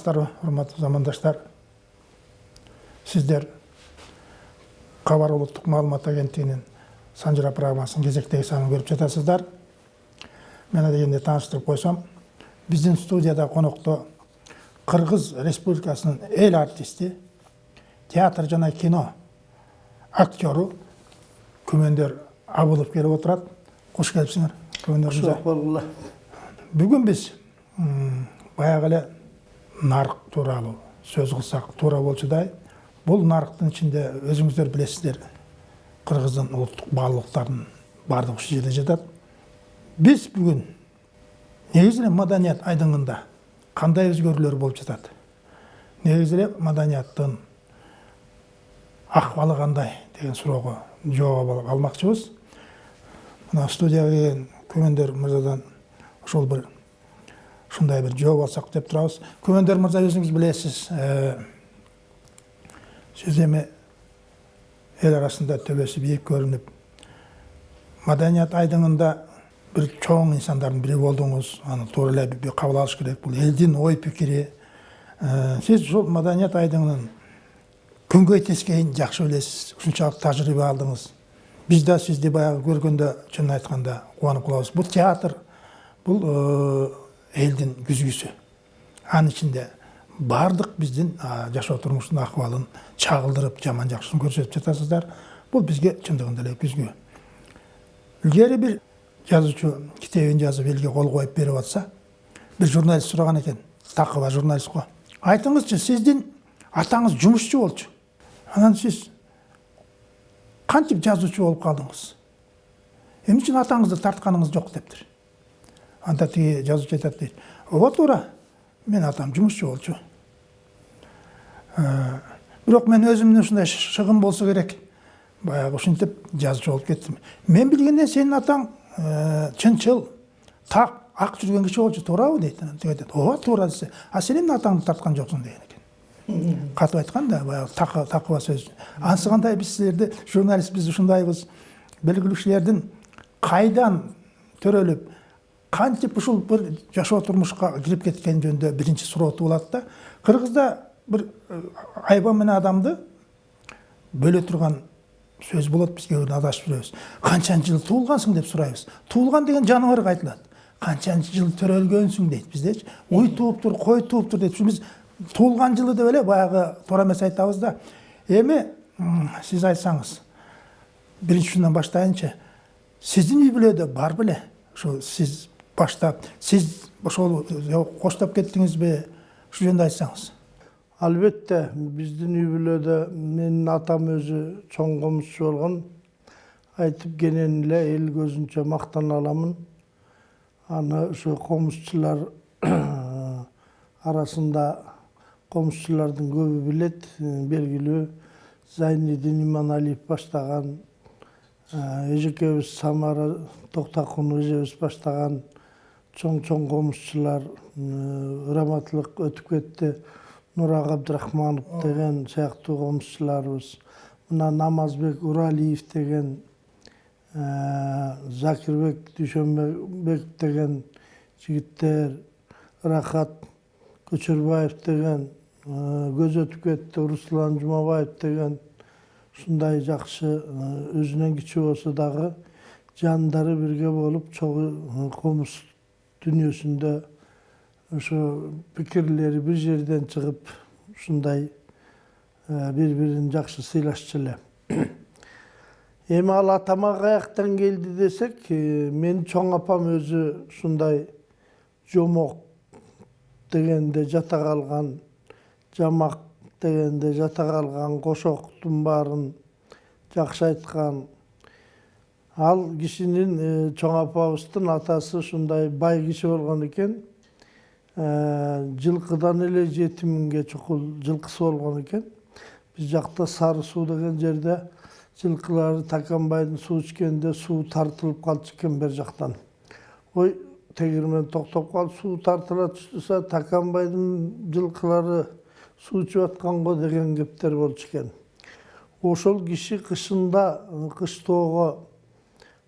саламатсыздарбы урматтуу замандаштар. Сиздер кабар улуттук маалымат агенттигинин санжыра программасынын кезектеги санын көрүп жатасыздар. Мен дегенде тааныштырып койсом биздин студияда конокто кыргыз республикасынын эл артисти театр жана кино актеру күмөндөр абылов келип отурат кош келипсиңер күмөндөр мырза. Болгула бүгүн биз баягы эле нарық туралы сөз қылсақ тура болчудай бұл нарықтың ішінде өзіңіздер білесіздер қырғыздың ұлттық баалуулуктарынын баардыгы ушул жерде жатат биз бүгүн негизи эле маданият айдыңында кандай өзгөрүүлөр болуп жатат негизи эле маданияттын акыбалы кандай деген суроого жооп алмакчыбыз мына студияга келген көмөндөр мырзадан ошол бир ушундай бир жооп алсак деп турабыз күмөндөр мырза өзүңүз билесиз сиз эми эл арасында төбөсү бийик көрүнүп маданият айдыңында бир чоң инсандардын бири болдуңуз аны туура эле кабыл алыш керек бул элдин ой пикири сиз ушул маданият айдыңынын күнгөй тескейин жакшы билесиз ушунчалык тажрыйба алдыңыз биз да сизди баягы көргөндө чынын айтканда кубанып калабыз бул театр бул элдин күзгүсү анын ичинде баардык биздин жашоо турмуштун акыбалын чагылдырып жаман жакшысын көрсөтүп жатасыздар. Бул бизге чындыгында эле күзгү илгери бир жазуучу китебин жазып элге кол коюп берип атса бир журналист сураган экен такыба журналист го айтыңызчы сиздин атаңыз жумушчу болчу анан сиз кантип жазуучу болуп калдыңыз эмне үчүн атаңызды тартканыңыз жок дептир анда тиги жазуучу айтат дейт. Ооба туура менин атам жумушчу болчу. Бирок мен өзүмдүн ушундай шыгым болсо керек. Баягы ушинтип жазуучу болуп кеттим. Мен билгенден сенин атаң чынчыл так ак жүргөн киши болчу туурабы дейт. Тиги айтат ооба туура десе а сен эмне атаңды тарткан жоксуң деген экен. Катып айтканда баягы такыба сөз. Анысы кандай биз силерди журналист биз ушундайбыз белгилүү кишилердин кайдан төрөлүп кантип ушул бир жашоо турмушка кирип кеткен жөнүндө биринчи сурооту болот да. Кыргызда бир айбан менен адамды бөлө турган сөз болот биз кээ бирде адашып жүрөбүз канчанчы жылы туулгансың? деп сурайбыз. Туулган деген жаныбарга айтылат канчанчы жылы төрөлгөнсүң? дейт биздечи уй тууптур кой тууптур дейт. Ушу биз туулган жылы деп эле баягы туура эмес айтабыз да. Эми сиз айтсаңыз биринчи учурдан баштайынчы. Сиздин үй бүлөдө бар беле? Ушул сиз баштап сиз ошол коштоп кеттиңизби ушул жөнүндө айтсаңыз. Албетте биздин үй бүлөдө менин атам өзү чоң комузчу болгон. Айтып кенен эле эл көзүнчө мактана аламын. Аны ошо комузчулар арасында комузчулардын көбү билет. Белгилүү зайнидин иманалиев баштаган эжекебиз самара токтокунова эжебиз баштаган чоң чоң комузчулар ыраматтылык өтүп кетти. Нурак абдрахманов деген сыяктуу комузчуларыбыз мына намазбек уралиев деген закирбек дүйшөнбеков деген жигиттер рахат көчөрбаев деген көз өтүп кетти. Руслан жумабаев деген ушундай жакшы өзүнөн кичүү болсо дагы жандары бирге болуп чогуу комуз дүниесінде ошо пикирлери бир жерден чыгып ушундай бири бирин жакшы сыйлашчу эле эми ал атама каяктан келди десек менин чоң апам өзү ушундай жомок дегенде жата калган жамак дегенде жата калган кошоктун баарын жакшы айткан ал кишинин чоң апабыздын атасы ушундай бай киши болгон экен. Жылкыдан эле жети миңге чукул жылкысы болгон экен. Биз жакта сары суу деген жерде жылкылар таканбайдын суу ичкенде суу тартылып калчу экен бер жактан. Ой тегирмен токтоп калып суу тартыла туштуса таканбайдын жылкылары суу ичип атканго деген кептер болчу экен. Ошол киши кышында кыштоого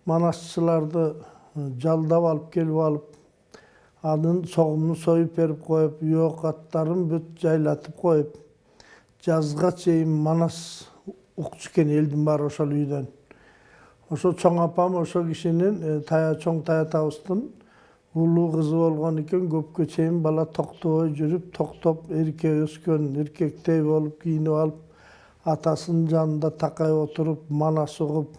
манасчыларды жалдап алып келип алып анын согумун союп берип коюп үй оокаттарын бүт жайлатып коюп жазга чейин манас укчу экен элдин баары ошол үйдөн ошо чоң апам ошол кишинин тая чоң таятабыздын улуу кызы болгон экен көпкө чейин бала токтобой жүрүп токтоп эрке өскөн эркектей болуп кийинип алып атасынын жанында такай отуруп манас угуп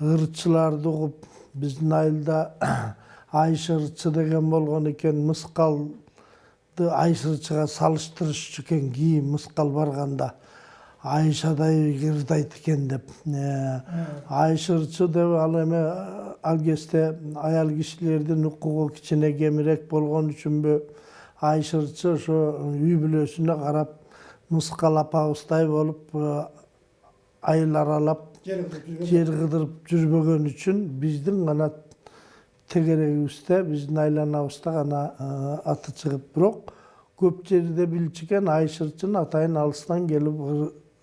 ырчыларды угуп биздин айылда айшы ырчы деген болгон экен мыскалды айшырчыга салыштырышчу экен кийим мыскал барганда. Айшадай ырдайт экен деп. Айшырчы деп ал эме ал кезде аял кишилердин укугу кичине кемирээк болгон үчүнбү айшырчы ошо үй бүлөсүнө карап мыскал апабыздай болуп айыл аралап жер кыдырып жүрбөгөн үчүн биздин гана тегерегибизде биздин айланабызда гана аты чыгып бирок көп жерде билчү экен айшырчын атайын алыстан келип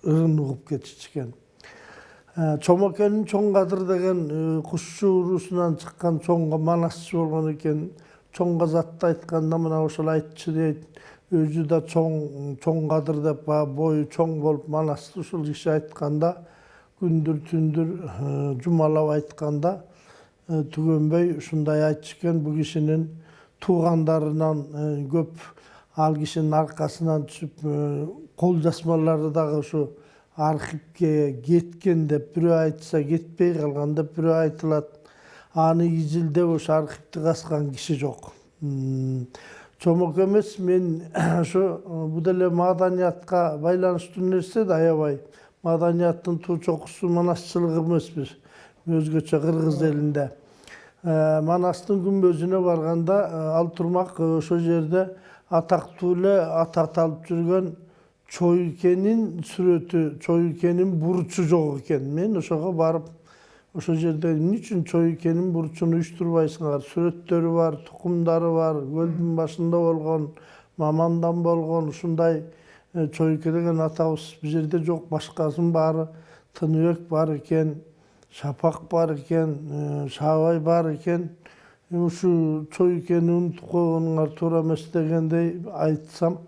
ырын угуп кетишчү экен чомокенин чоң кадыр деген кушчу уруусунан чыккан чоң манасчы болгон экен чоң казатты айтканда мына ошол айтчу дейт өзү да чоң чоң кадыр деп баягы бою чоң болуп манасты ушул киши айтканда күндүр түндүр жумалап айтканда түгөнбөй ушундай айтчу экен бул кишинин туугандарынан көп ал кишинин аркасынан түшүп кол жазмалары дагы ушу архивке кеткен деп бирөө айтса кетпей калган деп бирөө айтылат аны изилдеп ошо архивди казган киши жок чомок эмес мен ошо бул деле маданиятка байланыштуу нерсе да аябай маданияттын туу чокусу манасчылык эмеспи өзгөчө кыргыз элинде манастын күмбөзүнө барганда ал турмак ошол жерде атактуу эле аты аталып жүргөн чоюкенин сүрөтү чоюкенин бурчу жок экен мен ошого барып ошол жерде эмне үчүн чоюкенин бурчун уюштурбайсыңар сүрөттөрү бар тукумдары бар көлдүн башында болгон мамандан болгон ушундай чоюке деген атабыз бул жерде жок башкасынын баары тыныбек бар экен шапак бар экен шаабай бар экен ушул чоюкени унутуп койгонуңар туура эмес дегендей айтсам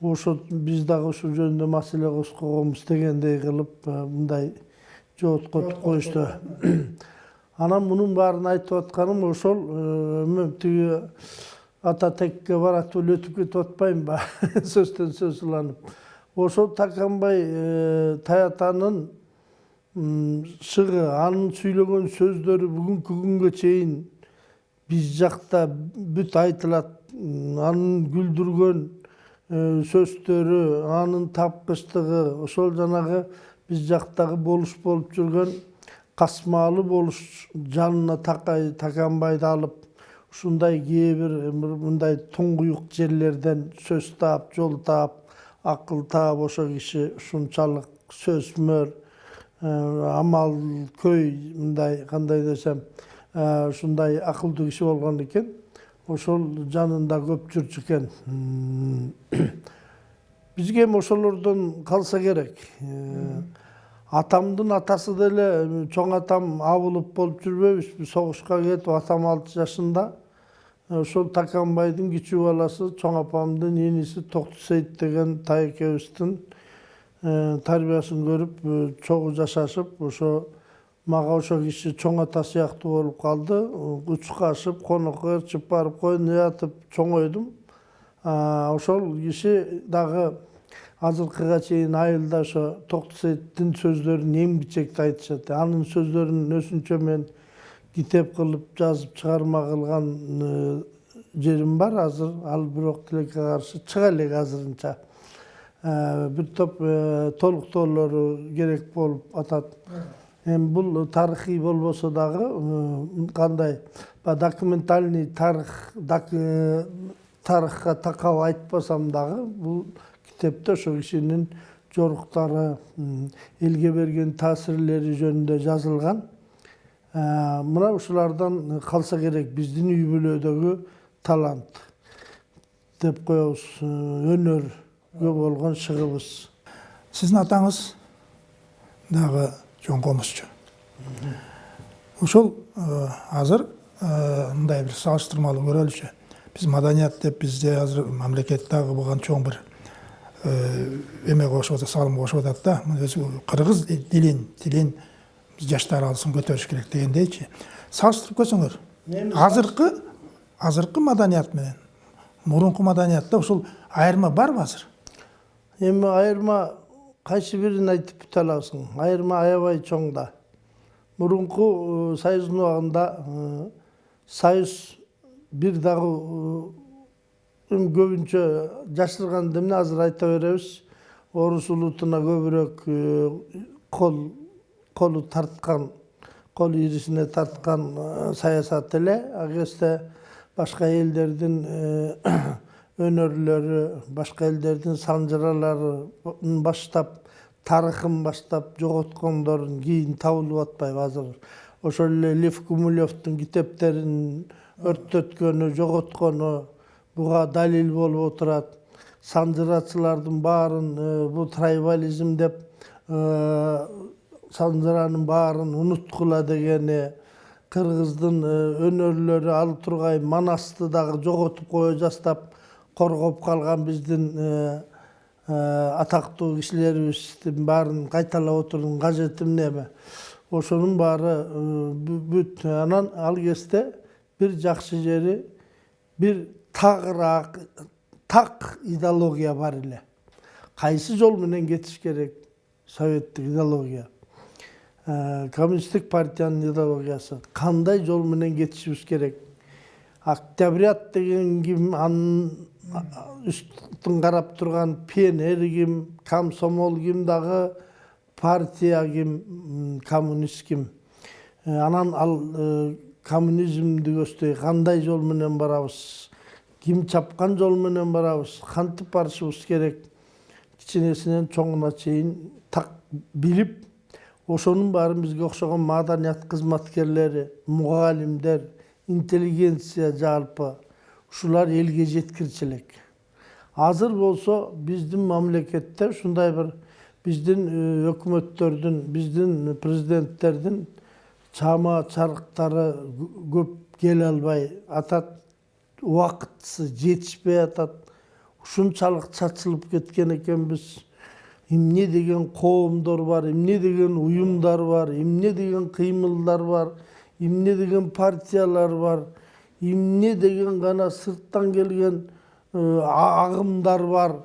ошо биз дагы ушул жөнүндө маселе козгогонбуз дегендей кылып мындай жооткотуп коюшту анан мунун баарын айтып атканым ошол эме тиги ата текке баратып эле өтүп кетип атпаймынбы сөздөн сөз уланып ошол таканбай таятанын шыгы анын сүйлөгөн сөздөрү бүгүнкү күнгө чейин биз жакта бүт айтылат анын күлдүргөн сөздөрү анын тапкычтыгы ошол жанагы биз жактагы болуш болуп жүргөн касмаалы болуш жанына таканбайды алып ушундай кээ бир мындай туңгуюк жерлерден сөз таап жол таап акыл таап ошол киши ушунчалык сөзмөр амал көй мындай кандай десем ушундай акылдуу киши болгон экен ошол жанында көп жүрчү экен. Бизге эми ошолордон калса керек. Атамдын атасы деле чоң атам абылып болуп жүрбөйбүзбү согушка кетип атам алты жашында. Ошол таканбайдын кичүү баласы чоң апамдын иниси токтосейит деген тайекебиздин тарбиясын көрүп чогуу жашашып ошо мага ошол киши чоң ата сыяктуу болуп калды. Учкашып конокко ээрчип барып койнуна ятып чоңойдум ошол киши дагы азыркыга чейин айылда ошо токтосейиттин сөздөрүн эмгичекти айтышат. Анын сөздөрүн өзүнчө мен китеп кылып жазып чыгарма кылган жерим бар азыр. Ал бирок тилекке каршы чыга элек азырынча. Бир топ толуктоолору керек болуп атат. Эми бул тарыхый болбосо дагы кандай документальный тарых тарыхка такап айтпасам дагы бул китепте ошол кишинин жоруктары элге берген таасирлери жөнүндө жазылган мына ушулардан калса керек биздин үй бүлөдөгү талант деп коебуз өнөргө болгон шыгыбыз сиздин атаңыз дагы чоң комузчу ошол азыр мындай бир салыштырмалуу көрөлүчү биз маданият деп бизде азыр мамлекет дагы буга чоң бир эме кошуп атат салым кошуп атат да өзү кыргыз дилин тилин биз жаштар алсын көтөрүш керек дегендейчи. Салыштырып көрсөңөр. Азыркы азыркы маданият менен мурунку маданиятта ушул айырма барбы азыр? Эми айырма кайсы бирин айтып бүтө аласың? Айырма аябай чоң да. Мурунку союздун убагында союз бир дагы эми көбүнчө жашырганда эмне азыр айта беребиз орус улутуна көбүрөөк кол колу тарткан кол ирисине тарткан саясат эле. Кезде башка элдердин өнөрлөрү башка элдердин санжыраларын баштап тарыхын баштап жоготкондорун кийин табылып атпайбы азыр. Ошол эле лев гумилевдин китептерин өрттөткөнү жоготкону буга далил болуп отурат санжырачылардын баарын бул трайбализм деп санжыранын баарын унуткула дегени кыргыздын өнөрлөрү ал тургай манасты дагы жоготуп кое жаздап коргоп калган биздин атактуу кишилерибиздин баарын кайталап отурдун кажети эмнеби ошонун баары бүт анан ал кезде бир жакшы жери бир тагыраак так идеология бар эле. Кайсы жол менен кетиш керек советтик идеология? Коммунисттик партиянын идеологиясы. Кандай жол менен кетишибиз керек? Октябрят деген ким анын үстүн карап турган пионер ким комсомол ким дагы партия ким коммунист ким? Анан ал коммунизмди көздөй кандай жол менен барабыз? Ким чапкан жол менен барабыз кантип барышыбыз керек. Кичинесинен чоңуна чейин так билип ошонун баарын бизге окшогон маданият кызматкерлери мугалимдер интеллигенция жалпы ушулар элге жеткирчү элек азыр болсо биздин мамлекетте ушундай бир биздин өкмөттөрдүн биздин президенттердин чама чарыктары көп келе албай атат. Убакытысы жетишпей атат ушунчалык чачылып кеткен экенбиз эмне деген коомдор бар эмне деген уюмдар бар эмне деген кыймылдар бар эмне деген партиялар бар эмне деген гана сырттан келген агымдар бар.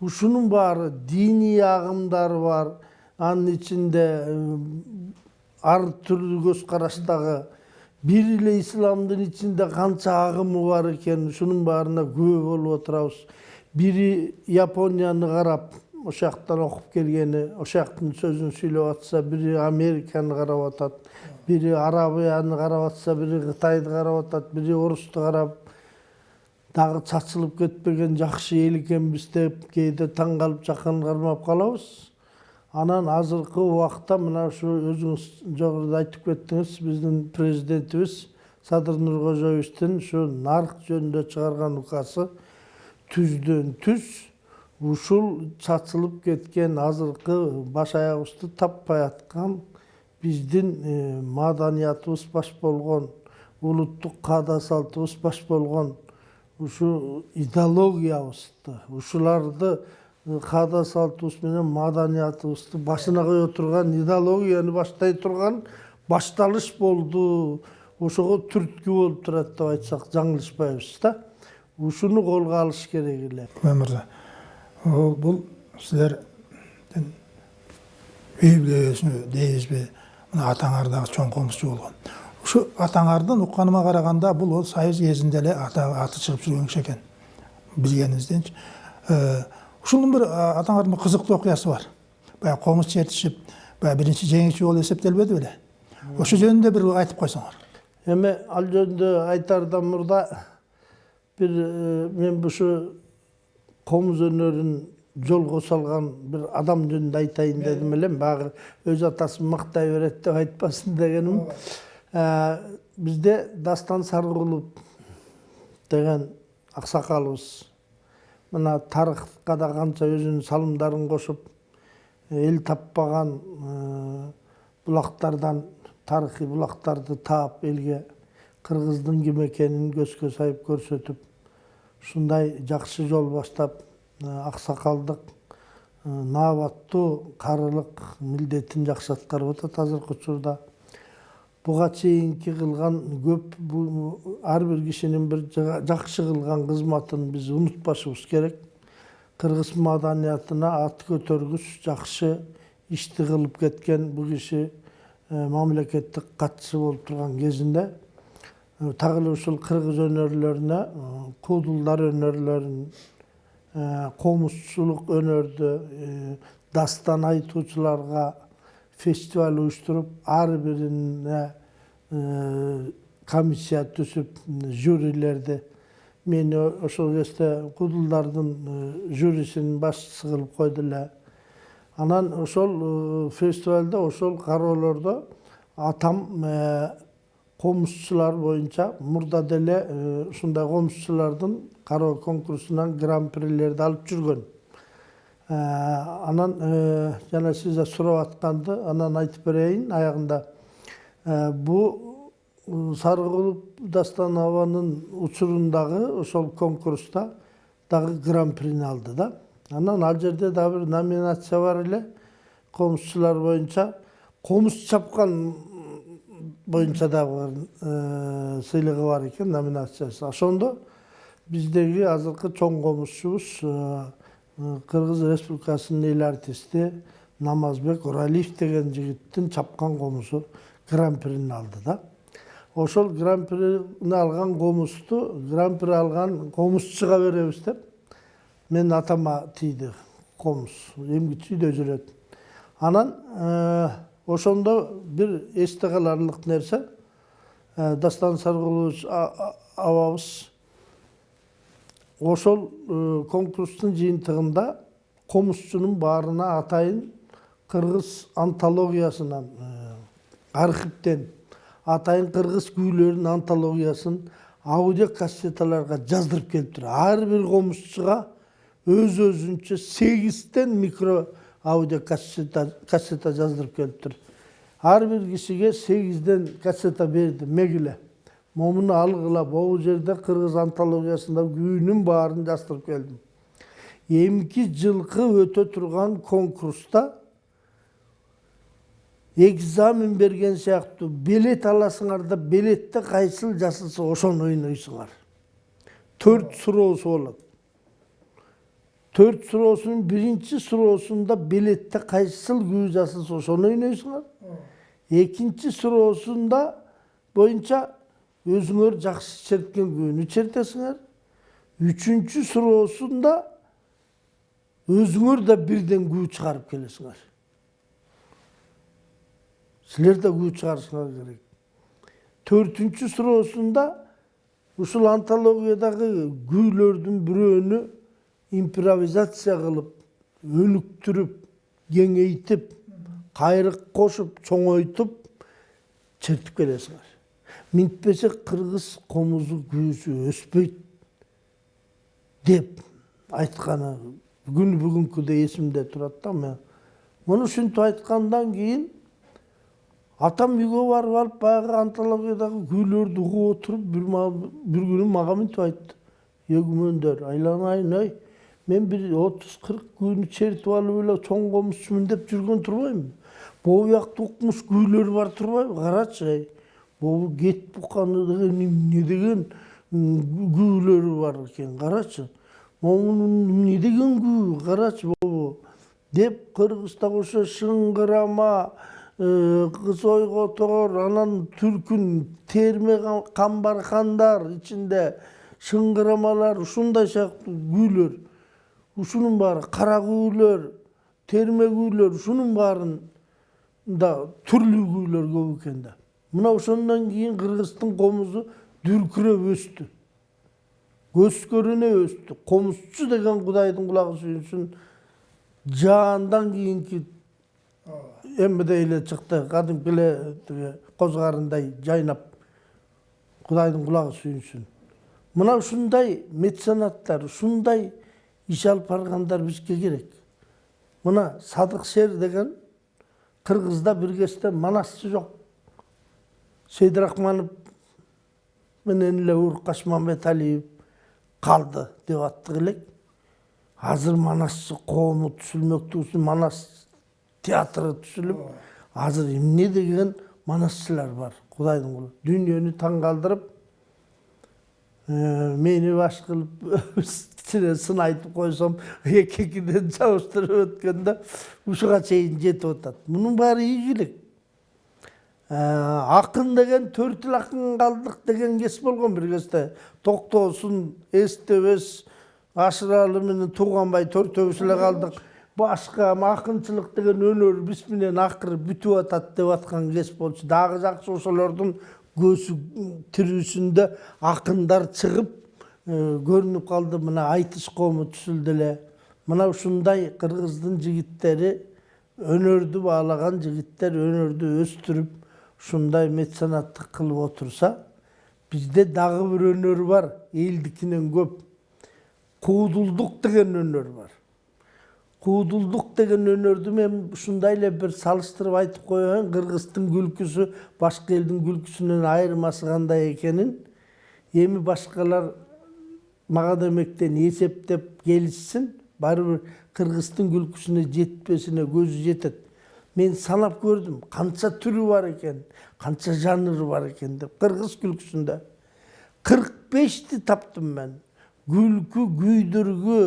Ушунун баары диний агымдар бар. Анын ичинде ар түрдүү көз караштагы бир эле исламдын ичинде канча агымы бар экен ушунун баарына күбө болуп отурабыз бири японияны карап ошол жактан окуп келгени ошол жактын сөзүн сүйлөп атса бири американы карап атат бири арабияны карап атса бири кытайды карап атат бири орусту карап дагы чачылып кетпеген жакшы эл экенбиз деп кээде таң калып жакын кармап калабыз анан азыркы убакта мына ушу өзүңүз жогоруда айтып кеттиңиз биздин президентибиз садыр нуркожоевичтин ушу нарк жөнүндө чыгарган указы түздөн түз ушул чачылып кеткен азыркы баш аягыбызды таппай аткан биздин маданиятыбыз баш болгон улуттук каада салтыбыз баш болгон ушу идеологиябызды ушуларды каада салтыбыз менен маданиятыбызды башына кое турган идеологияны баштай турган башталыш болду. Ошого түрткү болуп турат деп айтсак жаңылышпайбыз да ушуну колго алыш керек эле. Мырза бул силердин үй бүлөсү дейбизби мына атаңар дагы чоң комузчу болгон. Ушу атаңардын укканыма караганда бул союз кезинде эле аты чыгып жүргөн киши экен. Билгениңизденчи ушунун бир атаңардын кызыктуу окуясы бар баягы комуз чертишип баягы биринчи жеңүүчү болуп эсептелбеди беле ошо жөнүндө бир айтып койсоңор эми ал жөнүндө айтаардан мурда бир мен ушу комуз өнөрүн жолго салган бир адам жөнүндө айтайын дедим элем баягы өз атасын мактай берет деп айтпасын дегеним бизде дастан саркулов деген аксакалыбыз мына тарыхка да канча өзүнүн салымдарын кошуп эл таппаган булактардан тарыхый булактарды таап элге кыргыздын ким экенин көзгө сайып көрсөтүп ушундай жакшы жол баштап аксакалдык наабаттуу карылык милдетин жакшы аткарып атат азыркы учурда буга чейинки кылган көп ар бир кишинин бир жакшы кылган кызматын биз унутпашыбыз керек. Кыргыз маданиятына ат көтөргүч жакшы ишти кылып кеткен бул киши мамлекеттик катчы болуп турган кезинде так эле ушул кыргыз өнөрлөрүнө куудулдар өнөрлөрүн комузчулук өнөрдү дастан айтуучуларга фестиваль уюштуруп ар бирине комиссия түзүп жюрилерди мени ошол кезде куудулдардын жюрисинин башчысы кылып койду эле анан ошол фестивальде ошол кароолордо атам комузчулар боюнча мурда деле ушундай комузчулардын кароо конкурсунан гран прилерди алып жүргөн анан жана сиз сурап атканды анан айтып берейин аягында бул сарыкулуп дастанованын учурундагы ошол конкурста дагы гран прини алды да. Анан ал жерде дагы бир номинация бар эле. Комузчулар боюнча комуз чапкан боюнча дагы сыйлыгы бар экен номинациясы. Ошондо биздеги азыркы чоң комузчубуз кыргыз республикасынын эл артисти намазбек уралиев деген жигиттин чапкан комузу гран прини алды да ошол гран прини алган комузду гран при алган комузчуга беребиз деп менин атама тийди комуз эмгичүүдө жүрөт анан ошондо бир эсте каларлык нерсе дастан саркулович абабыз ошол конкурстун жыйынтыгында комузчунун баарына атайын кыргыз антологиясынан архивден атайын кыргыз күүлөрүнүн антологиясын аудио кассеталарга жаздырып келиптир ар бир комузчуга өз өзүнчө сегизден микро аудио кассета жаздырып келиптир ар бир кишиге сегизден кассета берди мегиле момуну алгыла могу жерде кыргыз антологиясында күүнүн баарын жаздырып келдим эмки жылкы өтө турган конкурста экзамен берген сыяктуу билет аласыңар да билетте кайсыл жазылса ошону ойнойсуңар. Төрт суроосу болот. Төрт суроосунун биринчи суроосунда билетте кайсыл күү жазылса ошону ойнойсуңар. Экинчи суроосунда боюнча өзүңөр жакшы черткен күүнү чертесиңер. Үчүнчү суроосунда өзүңөр да бирден күү чыгарып келесиңер. Силер да күү чыгарышыңар керек төртүнчү суроосунда ушул антологиядагы күүлөрдүн бирөөнү импровизация кылып өнүктүрүп кеңейтип кайрык кошуп чоңойтуп чертип келесиңер минтпесе кыргыз комузу күүсү өспөйт деп айтканы күнү бүгүнкүдөй эсимде турат да мен муну ушинтип айткандан кийин атам үйгө барып алып баягы антологиядагы күүлөрдү угуп отуруп бир күнү мага мынтип айтты. Е күмөндөр айланайын ой мен бир отуз кырк күүнү чертип алып эле чоң комузчумун деп жүргөн турбаймынбы могу биякта укмуш күүлөр бар турбайбы карачы эй могу кет буканы деген эмне деген күүлөрү бар экен карачы могунун эмне деген күү карачы могу деп кыргыздагы ошо шыңгырама кыз ойготор анан түркүн терме камбархандар ичинде шыңгырамалар ушундай сыяктуу күүлөр ушунун баары кара күүлөр терме күүлөр ушунун баарында түрлүү күүлөр көп экен да мына ошондон кийин кыргыздын комузу дүркүрөп өстү көз көрүнө өстү комузчу деген кудайдын кулагы сүйүнсүн жаандан кийинки эммедей эле чыкты. Кадимки эле тиги коз карындай жайнап кудайдын кулагы сүйүнсүн. Мына ушундай меценаттар ушундай иш алып баргандар бизге керек. Мына садык шер деген кыргызда бир кезде манасчы жок. Сейдирахманов менен эле уркаш қалды деп аттық элек. Азыр манасчы коому түзүлмөктүү манас театры түзүлүп азыр эмне деген манасчылар бар кудайдын кулу дүйнөнү таң калтырып Э, мени баш кичине сын айтып койсом эки экиден жабыштырып өткөндө ушуга чейин жетип атат мунун баары ийгилик акын деген төрт эл акын калдык деген кез болгон бир кезде токтосун эстебес ашыралы менен тууганбай төртөөбүз эле калдык башка акынчылык деген өнөр биз менен акыры бүтүп атат деп аткан кез болчу. Дагы жакшы ошолордун көзү тирүүсүндө акындар чыгып көрүнүп калды. Мына айтыш коому түзүлдү эле. Мына ушундай кыргыздын жигиттери өнөрдү баалаган жигиттер өнөрдү өстүрүп ушундай меценаттык кылып отурса бизде дагы бир өнөр бар элдикинен көп. Куудулдук деген өнөр бар. Куудулдук деген өнөрдү мен ушундай эле бир салыштырып айтып коеюн. Кыргыздын күлкүсү башка элдин күлкүсүнөн айырмасы кандай экенин эми башкалар мага демектен эсептеп келишсин. Баары бир кыргыздын күлкүсүнө жетпесине көзү жетет. Мен санап көрдүм канча түрү бар экен канча жанры бар экен деп. Кыргыз күлкүсүндө кырк бешти таптым мен. Күлкү күйдүргү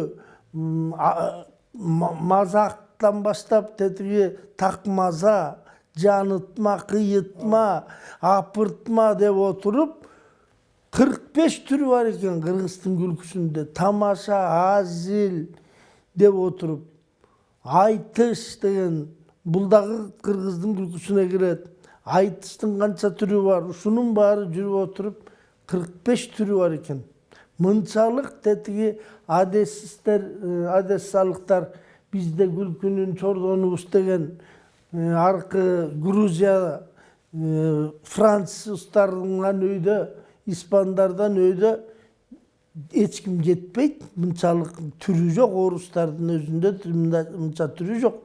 мазактан баштап тетиги такмаза жанытма кыйытма апыртма деп кырк беш түрү бар экен кыргыздын күлкүсүндө тамаша азил деп отуруп айтыш деген бул дагы кыргыздын күлкүсүнө кирет айтыштын канча түрү бар ушунун баары жүрүп отуруп кырк беш түрү бар экен мынчалык тетиги одессиздер одессалыктар бизде күлкүнүн чордонубуз деген аркы грузия француздардан өйдө испандардан өйдө эч ким жетпейт мынчалык түрү жок орустардын өзүндө мынча түрү жок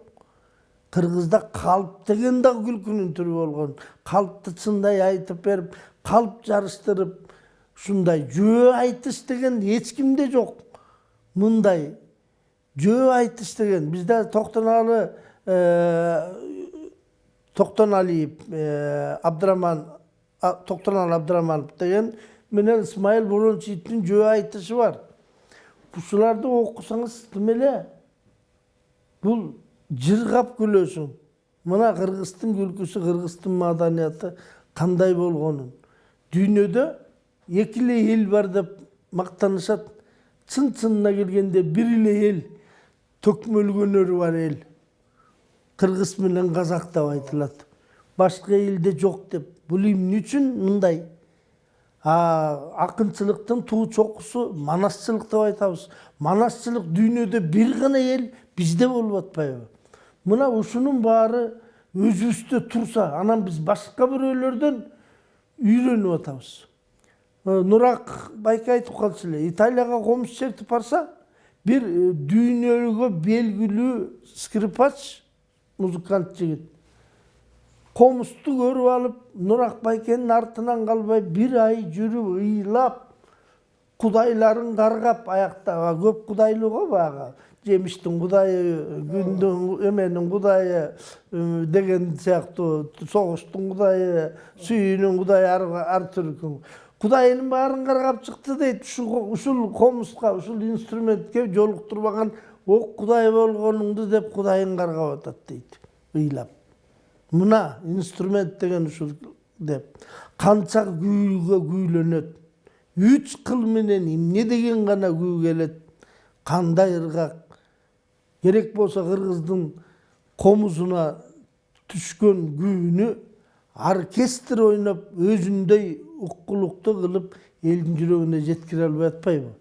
кыргызда калп деген дагы күлкүнүн түрү болгон калпты чындай айтып берип калп жарыштырып ушундай жөө айтыш деген эч кимде мындай жөө айтыш деген бизде токтоналы токтоналиев абдыраман токтоналы абдыраманов деген менен ысмайыл борончиевдин жөө айтышы бар. Ушуларды окусаңыз тим эле бул жыргап күлөсүң мына кыргыздын күлкүсү кыргыздын маданияты кандай болгонун дүйнөдө эки эле эл бар деп мактанышат чын чынына келгенде бир эле эл төкмөлгөнөрү бар эл кыргыз менен казак деп айтылат башка элде жок деп. Бул эмне үчүн мындай акынчылыктын туу чокусу манасчылык деп айтабыз манасчылык дүйнөдө бир гана эл бизде болуп атпайбы мына ушунун баары өзүбүздө турса анан биз башка бирөөлөрдөн үйрөнүп атабыз нурак байке айтып калчу эле италияга комуз чертип барса бир дүйнөгө белгилүү скрипач музыкант жигит. Комузду көрүп алып нурак байкенин артынан калбай бир ай жүрүп ыйлап кудайларын каргап аякта көп кудайлуу го баягы. Жемиштин кудайы күндүн эменин кудайы деген сыяктуу согуштун кудайы сүйүүнүн кудайы ар түркүн кудайынын баарын каргап чыкты дейт ушул комузга ушул инструментке жолуктурбаган ок кудай болгонуңду деп кудайын каргап атат дейт ыйлап. Мына инструмент деген ушул деп. Канча күүгө күүлөнөт үч кыл менен эмне деген гана күү келет кандай ыргак керек болсо кыргыздын комузуна түшкөн күүнү оркестр ойноп өзүндөй уккулукту кылып элдин жүрөгүнө жеткире албай атпайбы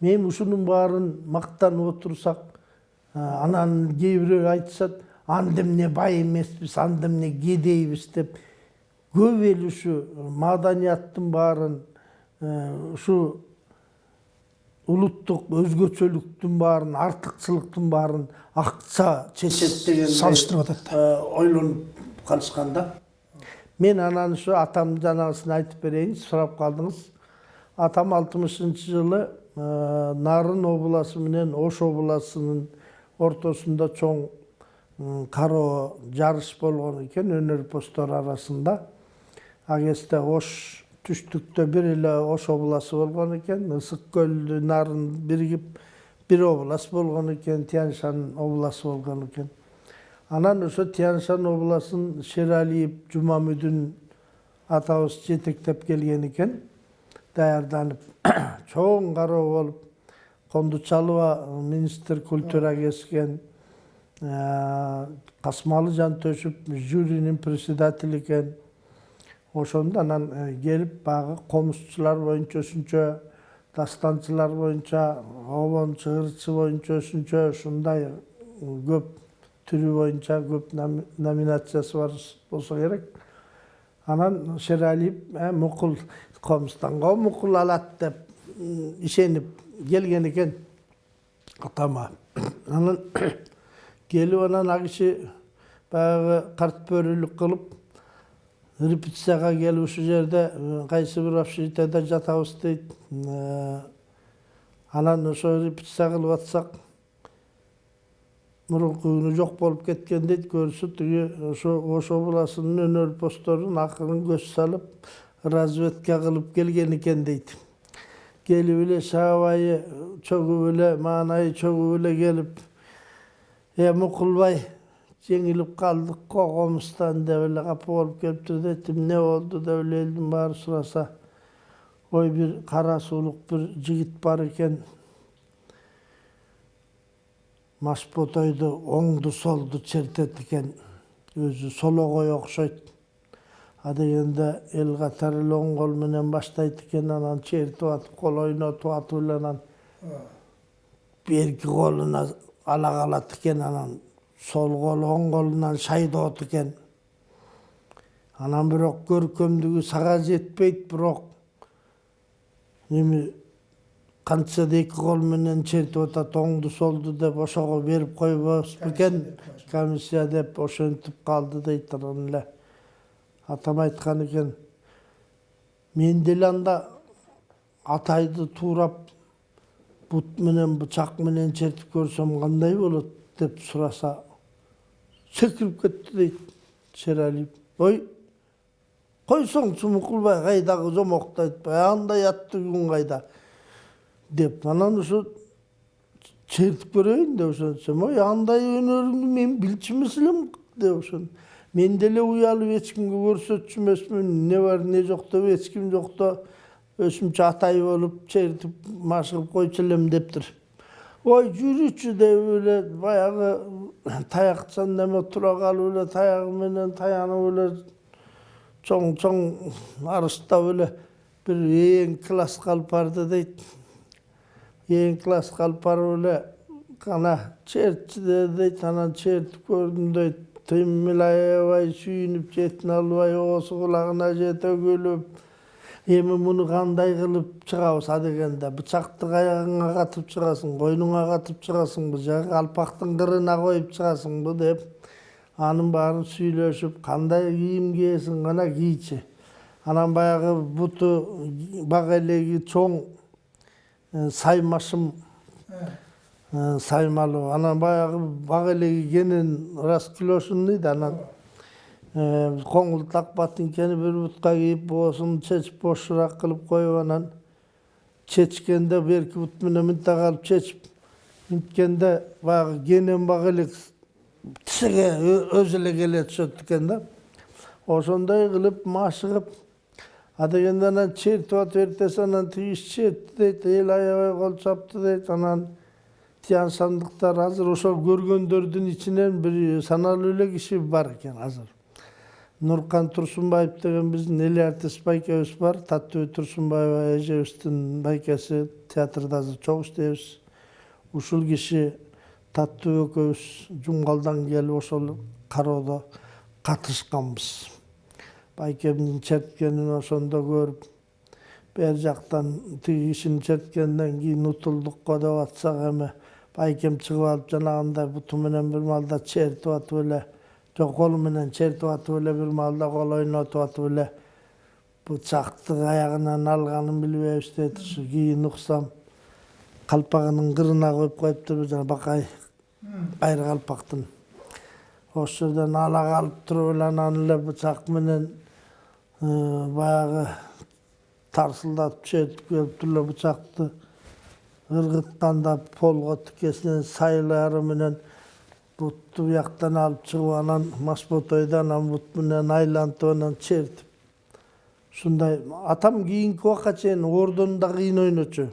мен ушунун баарын мактанып отурсак анан кээ бирөө айтышат анда эмне бай эмеспиз анда эмне кедейбиз деп. Көп эл ушу маданияттын баарын ушу улуттук өзгөчөлүктүн баарын артыкчылыктын баарын акча чечет деген салыштырып атат ойлонуп калышкан да. Мен анан ушу атам жанагысын айтып берейин сурап калдыңыз атам алтымышынчы жылы нарын обласы менен ош обласынын ортосунда чоң кароо жарыш болгон экен өнөрпоздор арасында. Ал ош түштүктө бир эле ош обласы болгон экен ысык көл нарын биригип бир область болгон экен тянь шань обласы болгон экен анан ошо тянь шань областын шералиев жумамүдүн атабыз жетектеп келген экен даярданып чоң кароо болуп кондучалова министр культура kesкен касмалы жантөшүп жюринин председатели экен ошондо анан келип баягы комузчулар боюнча өзүнчө дастанчылар боюнча обон чыгырчы боюнча өзүнчө ушундай көп түрү боюнча көп номи- номинациясы бар болсо керек анан шералиев э, мукул комустанго мукул алат деп ишенип келген экен атама анан келип анан ал киши баягы карт бөрүлүк кылып репетицияга келип ушул жерде кайсы бир общежитияда жатабыз дейт анан ошо репетиция кылып атсак мурунку күнү жок болуп кеткен дейт көрсө тиги ошо ош областынын өнөрпоздорун акырын көз салып разведка кылып келген экен дейт келип эле шаабайы чөгүп эле маанайы чөгүп эле келип э мукулбай жеңилип калдык го комуздан деп эле капа болуп келиптир дейт эмне болду деп эле элдин баары сураса ой бир кара суулук бир жигит бар экен машботойду оңду солду чертет экен өзү сологой окшойт. А дегенде эл катары оң кол менен баштайт экен анан чертип атып кол ойнотуп атып эле анан берки колуна ала калат экен анан сол колу оң колунан шайдоот экен анан бирок көркөмдүгү сага жетпейт бирок. Эми кантса да эки кол менен чертип атат оңду солду деп ошого берип койбос бекен комиссия деп ошентип калды дейт анан эле атам айткан экен мен деле анда атайды туурап бут менен бычак менен чертип көрсөм кандай болот деп сураса секирип кетти дейт шералиев ой койсоңчу мукулбай кайдагы жомокту айтпай андай аттыгүң кайда деп анан ушу чертип көрөйүн деп ошентсем ой андай өнөрүңдү мен билчү эмес элем деп ошон мен деле уялып эч кимге көрсөтчү эмесмин эмне бар эмне жок деп эч ким жокто өзүмчө атай болуп чертип машыгып койчу элем дептир ой жүрүчү деп эле баягы таякчан неме тура калып эле таягы менен таянып эле чоң чоң арыстап эле бир эң класс калып барды дейт эң класс калып барып эле кана чертчи дейт анан чертип көрдүм дейт тыймыл аябай сүйүнүп четин албай оосу кулагына жете күлүп эми муну кандай кылып чыгабыз адегенде бычакты каягыңа катып чыгасың койнуңа катып чыгасыңбы же калпактын кырына коюп чыгасыңбы деп анын баарын сүйлөшүп кандай кийим кийесиң кана кийчи анан баягы буту бак чоң саймашым саймалуу анан баягы бак элеги кенен расклешенный да анан э, коңултак ботинкени бир бутка кийип боосун чечип бошураак кылып коюп анан чечкенде берки бут менен мынтип алып чечип минткенде баягы кенен бак элек тишиге өзү эле келе түшөт экен да ошондой кылып машыгып адегенде анан чертип атып эртеси анан тиги чертти дейт эл аябай кол чаптı дейт анан тиян сандыктар азыр ошол көргөндөрдүн ичинен бир саналуу эле киши бар экен азыр нуркан турсунбаев деген биздин эл артист байкебиз бар таттыбүй турсунбаева эжебиздин байкеси театрда азыр чогуу иштейбиз ушул киши таттуу экөөбүз жумгалдан келип ошол кароодо катышканбыз байкемдин черткенин ошондо көрүп бери жактан тиги кишинин черткенинен кийин утулдук го деп атсак эми байкем чыгып алып жанагындай буту менен бир маалда чертип атып эле жок колу менен чертип атып эле бир маалда кол ойнотуп атып эле бычакты каягынан алганын билбейбиз дейт ушу кийин уксам калпагынын кырына коюп коюптур жана бакай кайры калпактын ошол жерден ала калып туруп эле анан эле бычак менен баягы тарсылдатып чертип келиптир эле бычакты ыргытканда полго тикесинен сайлары менен бутту бияктан алып чыгып анан масботойду анан бут менен айлантып анан чертип ушундай атам кийинки убакка чейин ордону да кыйын ойночу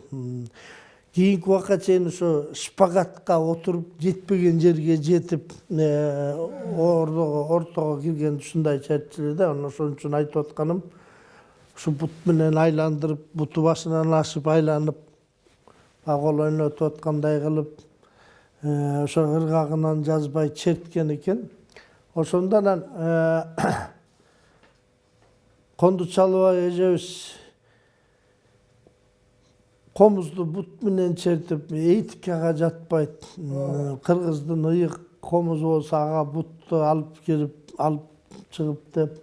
кийинки убакка чейин ошо шпагатка отуруп жетпеген жерге жетип ордого ортого кирген ушундай чертчү эле да анан ошон үчүн айтып атканым ушу бут менен айландырып буту башынан ашып айланып агол ойнотуп аткандай кылып ошо ыргагынан жазбай черткен экен ошондо анан конду чалыбай эжебиз комузду бут менен чертип этикага жатпайт кыргыздын ыйык комузу болсо ага бутту алып кирип алып чыгып деп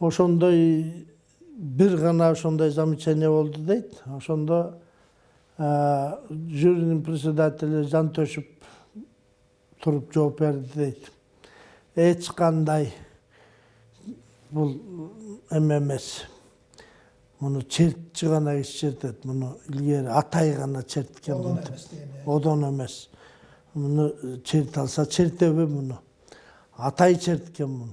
ошондой бир гана ошондой замечание болду дейт ошондо жюринин председатели жантөшүп туруп жооп берди дейт эч кандай бул эме эмес муну чертчи гана киши чертет муну илгери атай гана черткен одон эмес муну черте алса чертеби муну. Атай черткен муну.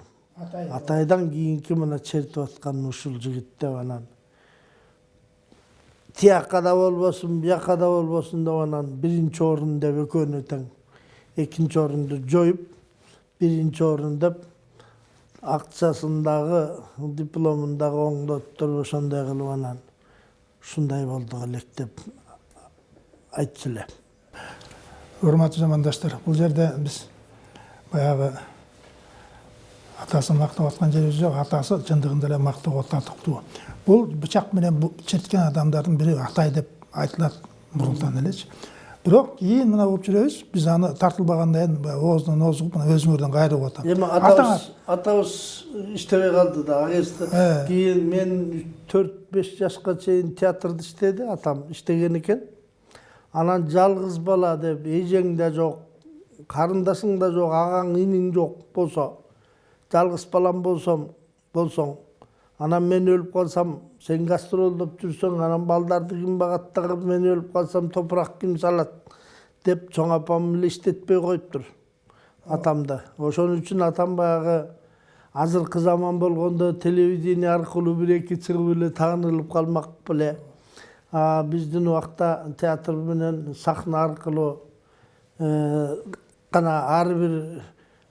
Атайдан кийинки мына чертип аткан ушул жигит деп анан. Тияққа да болбосун бияққа да болбосун деп анан биринчи орун деп экөөнү тең экинчи орунду жоюп биринчи орун деп акчасын дипломун дагы оңдоттуруп ошондой кылып анан ушундай болдук элек деп айтчу эле. Урматтуу замандаштар бул жерде биз баягы атасын мактап аткан жерибиз жок атасы чындыгында эле мактоого татыктуу бул бычак менен черткен адамдардын бири атай деп айтылат мурунтан элечи. Бирок кийин мына болуп жүрөбүз биз аны тартылбагандан кийин оозунан ооз угуп мына өзүңөрдөн кайрылып атам эми атабыз атабыз иштебей калды да кезде кийин мен төрт беш жашка чейин театрда иштеди атам иштеген экен анан жалгыз бала деп эжең да жок карындашың да жок агаң иниң жок болсо жалгыз балам болсом болсоң анан мен өлүп калсам сен гастролдоп жүрсөң анан балдарды ким багат дагы мен өлүп калсам топурак ким салат деп чоң апам эле иштетпей коюптур атамды ошон үчүн атам баягы азыркы заман болгондо телевидение аркылуу бир эки чыгып эле таанылып калмак беле биздин убакта театр менен сахна аркылуу гана ар бир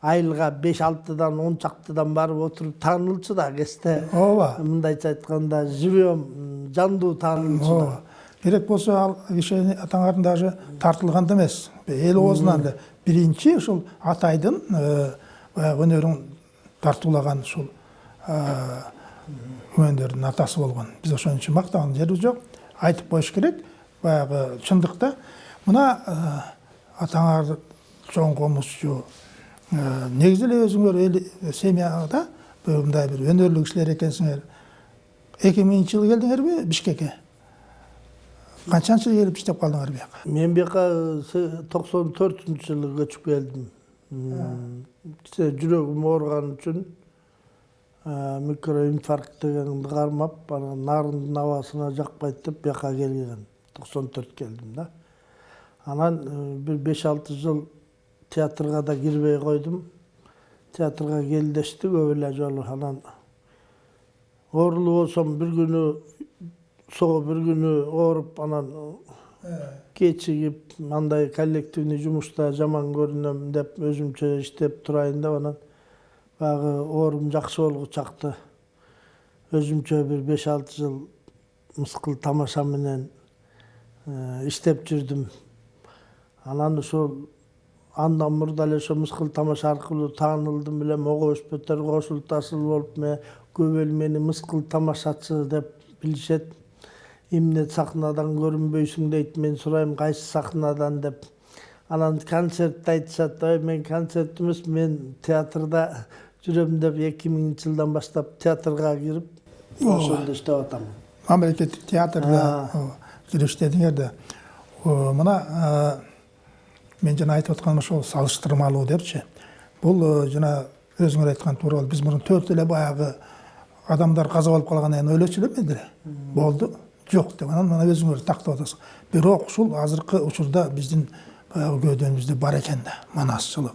айылга беш алтыдан он чактыдан барып отуруп таанылчу да кезде ооба мындайча айтканда живем жандуу таанылчу да. Керек болсо ал киши атаңардын даже тартылган да эмес. Эл оозунан эле биринчи ушул атайдын баягы өнөрүн тартуулаган ушул күмөндөрдүн атасы болгон. Биз ошон үчүн мактаган жерибиз жок. Айтып коюш керек. Баягы чындыкта мына атаңар чоң комузчу негизи эле өзүңөр эл семьяда мындай бир өнөрлүү кишилер экенсиңер. Эки миңинчи жылы келдиңерби бишкекке? Канчанчы жыл келип иштеп калдыңар бияка мен бияка токсон төртүнчү жылы көчүп келдим. Жүрөгүм ооруган үчүн микроинфаркт дегенди кармап анан нарындын абасына жакпайт деп бияка келген. Токсон төрт келдим да. Анан бир беш алты жыл театрга да кирбей койдум театрга келдешти көп эле жолу анан оорулуу болсом бир күнү соо бир күнү ооруп анан кечигип андай коллективный жумушта жаман көрүнөм деп өзүмчө иштеп турайын деп анан баягы оорум жакшы болгучакты өзүмчө бир беш алты жыл мыскыл тамаша менен иштеп жүрдүм анан ушул андан мурда эле ошо мыскыл тамаша аркылуу таанылдым эле мого өспөттөр кошул тасыл болуп көп эл мени мыскыл тамашачы деп билишет эмне сахнадан көрүнбөйсүң дейт мен сурайм кайсы сахнадан деп анан концертти айтышат ой мен концерт эмес мен театрда жүрөм деп эки миңинчи жылдан баштап театрга кирип ошондо иштеп атам мамлекеттик театрда кирип иштедиңер да мына мен жана айтып атканым ошол салыштырмалуу депчи бул э, жана өзүңөр айткан туура биз мурун төрт эле баягы адамдар каза болуп калгандан кийин элемеди эле болду. Жок деп анан мына өзүңөр тактап атасың. Бирок ушул азыркы учурда биздин баягы көөдөнүбүздө бар экен да манасчылык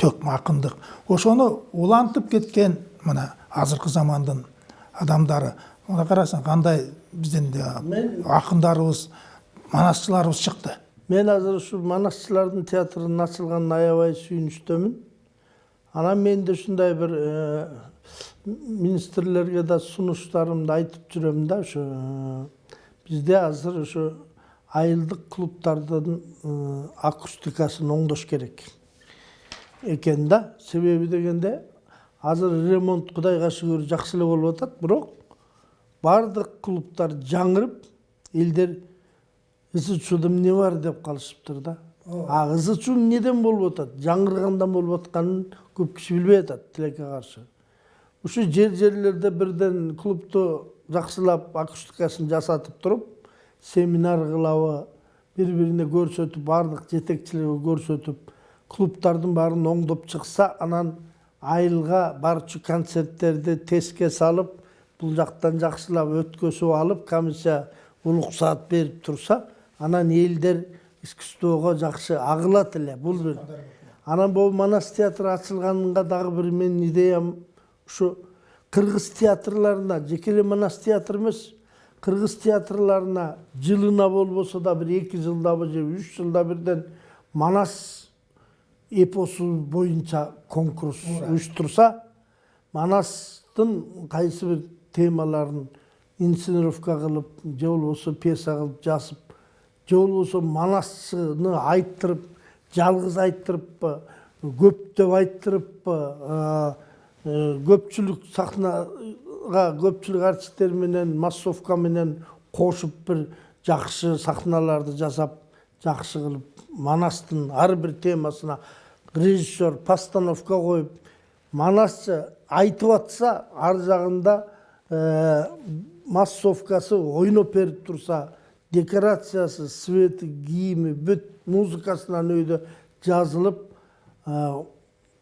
төкмө акындык. Ошону улантып кеткен мына азыркы замандын адамдары мына карасаң кандай биздин Мен- акындарыбыз манасчыларыбыз чыкты. Мен азыр ушу манасчылардын театрынын ачылганына аябай сүйүнүчтөмүн анан мен да ушундай бир э, министрлерге да сунуштарымды айтып жүрөм да ошо э, бизде азыр ошо айылдык клубтардын э, акустикасын оңдош керек экен да. Себеби дегенде азыр ремонт кудайга шүгүр жакшы эле болуп атат бирок баардык клубтар жаңырып элдер ызы чууда эмне бар деп калышыптыр да. А ызы чуу эмнеден болуп атат жаңыргандан болуп атканын көп киши билбей атат тилекке каршы ушу жер жерлерде бирден клубду жакшылап акустикасын жасатып туруп семинар кылабы бири бирине көрсөтүп баардык жетекчилерге көрсөтүп клубтардын баарын оңдоп чыкса анан айылга барчу концерттерди теске салып бул жактан жакшылап өткөзүп алып комиссия уруксаат берип турса анан элдер искусствого жакшы агылат эле бул бир. Анан могу манас театры ачылганга дагы бир менин идеям ушу кыргыз театрларына жеке эле манас театр эмес кыргыз театрларына жылына болбосо да бир эки жылдабы же үч жылда бирден манас эпосу боюнча конкурс уюштурса манастын кайсы бир темаларын инсценировка кылып же болбосо пьеса кылып жазып же болбосо манасчыны айттырып жалгыз айттырыппы көптөп айттырыппы а, э, көпчүлүк сахнага көпчүлүк артисттер менен массовка менен кошуп бир жакшы сахналарды жасап жакшы кылып манастын ар бир темасына режиссер постановка коюп манасчы айтып атса ар жагында э, массовкасы ойноп берип турса декорациясы свети кийими бүт музыкасынан өйдө жазылып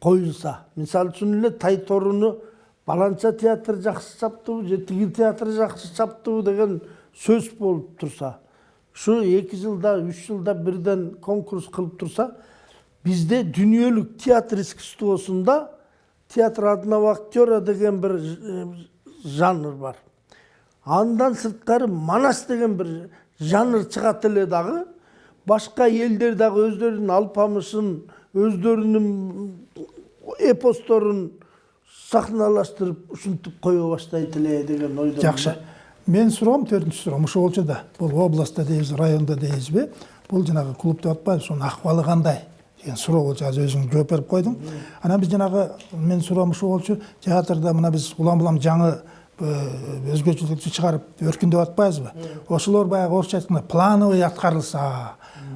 коюлса мисалы үчүн эле тай торуну баланча театр жакшы чаптыбы же тиги театр жакшы чаптыбы деген сөз болуп турса ушу эки жылда үч жылда бирден конкурс кылып турса бизде дүниелік театр искусствосунда театр одного актера деген бір э, жанр бар. Андан сырткары манас деген бір жанр чыгат эле дагы башка элдер дагы өздөрүнүн алпамышын өздөрүнүн эпосторун сахналаштырып ушинтип кое баштайт эле деген ойдомун жакшы менин суроом төртүнчү суроом ушул да бул областта дейбиз районда дейбизби бул жанагы клуб деп атпайбыз ошонун акыбалы кандай деген суроо болчу азыр өзүң жооп берип койдуң анан биз жанагы менин суроом ушул болчу театрда мына биз улам улам жаңы өзгөчөлүктү чыгарып өркүндөп атпайбызбы? Ошолор баягы орусча айтканда плановый аткарылса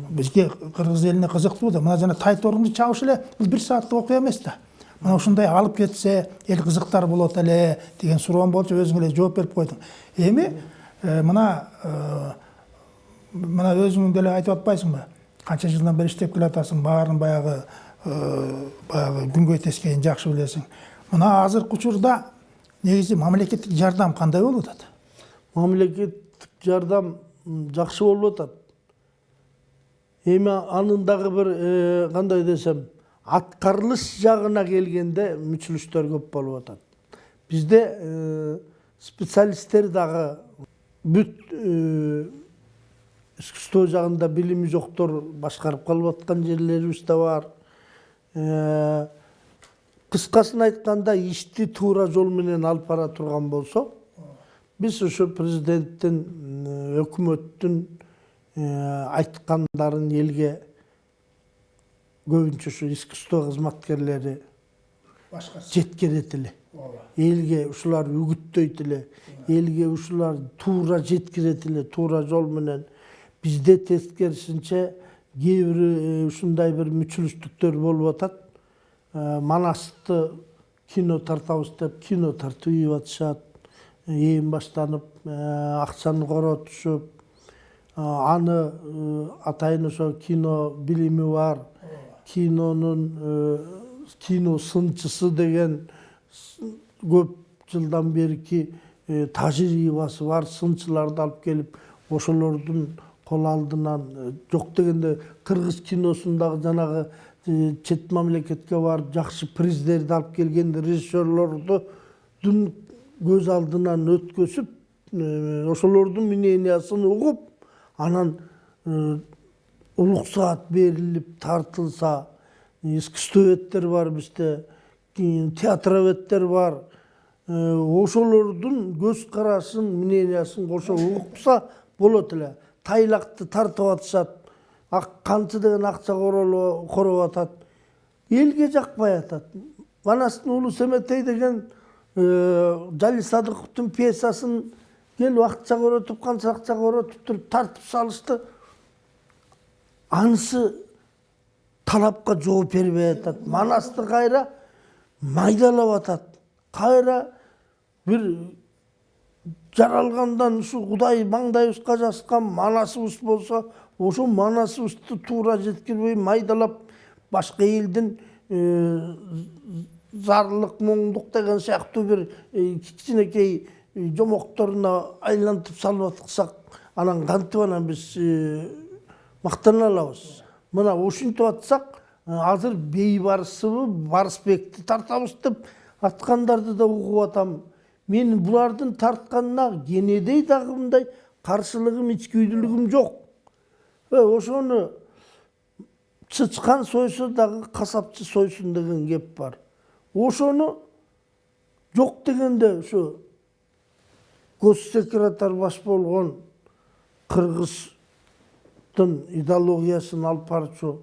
бизге кыргыз элине кызыктуу да мына жана тай торунду чабыш эле бул бир сааттык окуя эмес да. Мына ушундай алып кетсе эл кызыктар болот эле деген суроом болчу өзүң эле жооп берип койдуң. Эми э, мына э, мына өзүң деле айтып атпайсыңбы? Канча жылдан бери иштеп келатасың баарын баягы э, баягы күнгөй тескейин жакшы билесиң. Мына азыркы учурда негизи мамлекеттик жардам кандай болуп атат? Мамлекеттик жардам м, жакшы болуп атат. Эми анын дагы бир э, кандай десем аткарылыш жагына келгенде мүчүлүштөр көп болуп атат. Бизде э, специалисттер дагы бүт э, искусство жагында билими жоктор башкарып калып аткан жерлерибиз да бар. Кыскасын айтканда ишти туура жол менен алып бара турган болсо биз ушу президенттин өкмөттүн айткандарын элге көбүнчө ушу искусство кызматкерлери жеткирет эле элге ушулар үгүттөйт эле элге ушулар туура жеткирет эле туура жол менен бизде тескерисинче кээ бир ушундай бир мүчүлүштүктөр болуп атат манасты кино тартабыз деп кино тартып ийип атышат ээн баштанып э, акчаны коротушуп а, аны э, атайын ошо кино билими бар. Кинонун э, кино сынчысы деген көп жылдан берки э, тажрыйбасы бар сынчыларды алып келип ошолордун кол алдынан э, жок дегенде кыргыз киносундагы жанагы э, чет мамлекетке барып жакшы приздерди алып келген режиссерлордун көз алдынан өткөзүп ошолордун мнениясын угуп анан э, улук саат берилип тартылса искусствоведтер бар бизде кийин театроведтер бар ошолордун көз карашын мнениясын кошо укса болот эле тайлакты тартып атышат канчы деген акча короп атат элге жакпай атат манастын уулу семетей деген э, жали садыковдун пьесасын кел убакытча көрөтүп канча акча көрөтүп туруп тартып салышты. Анысы талапка жооп бербей атат манасты кайра майдалап атат кайра бир жаралгандан ушу кудай маңдайыбызга жазган манасыбыз болсо ошо манасыбызды туура жеткирбей майдалап башка элдин зарлык моңдук деген сыяктуу бир э, кичинекей э, жомокторуна айлантып салып аткысак анан кантип анан биз э, мактана алабыз. Мына ушинтип атсак э, азыр бейбарысыбы барысбекти тартабыз деп аткандарды да угуп атам. Мен булардын тартканына кенедей дагы мындай каршылыгым ичкүйдүүлүгүм жок. Э, ошону чычкан сойсо дагы касапчы сойсун деген кеп бар ошону жок дегенде ушу гос секретарь баш болгон кыргыздын идеологиясын алып барчу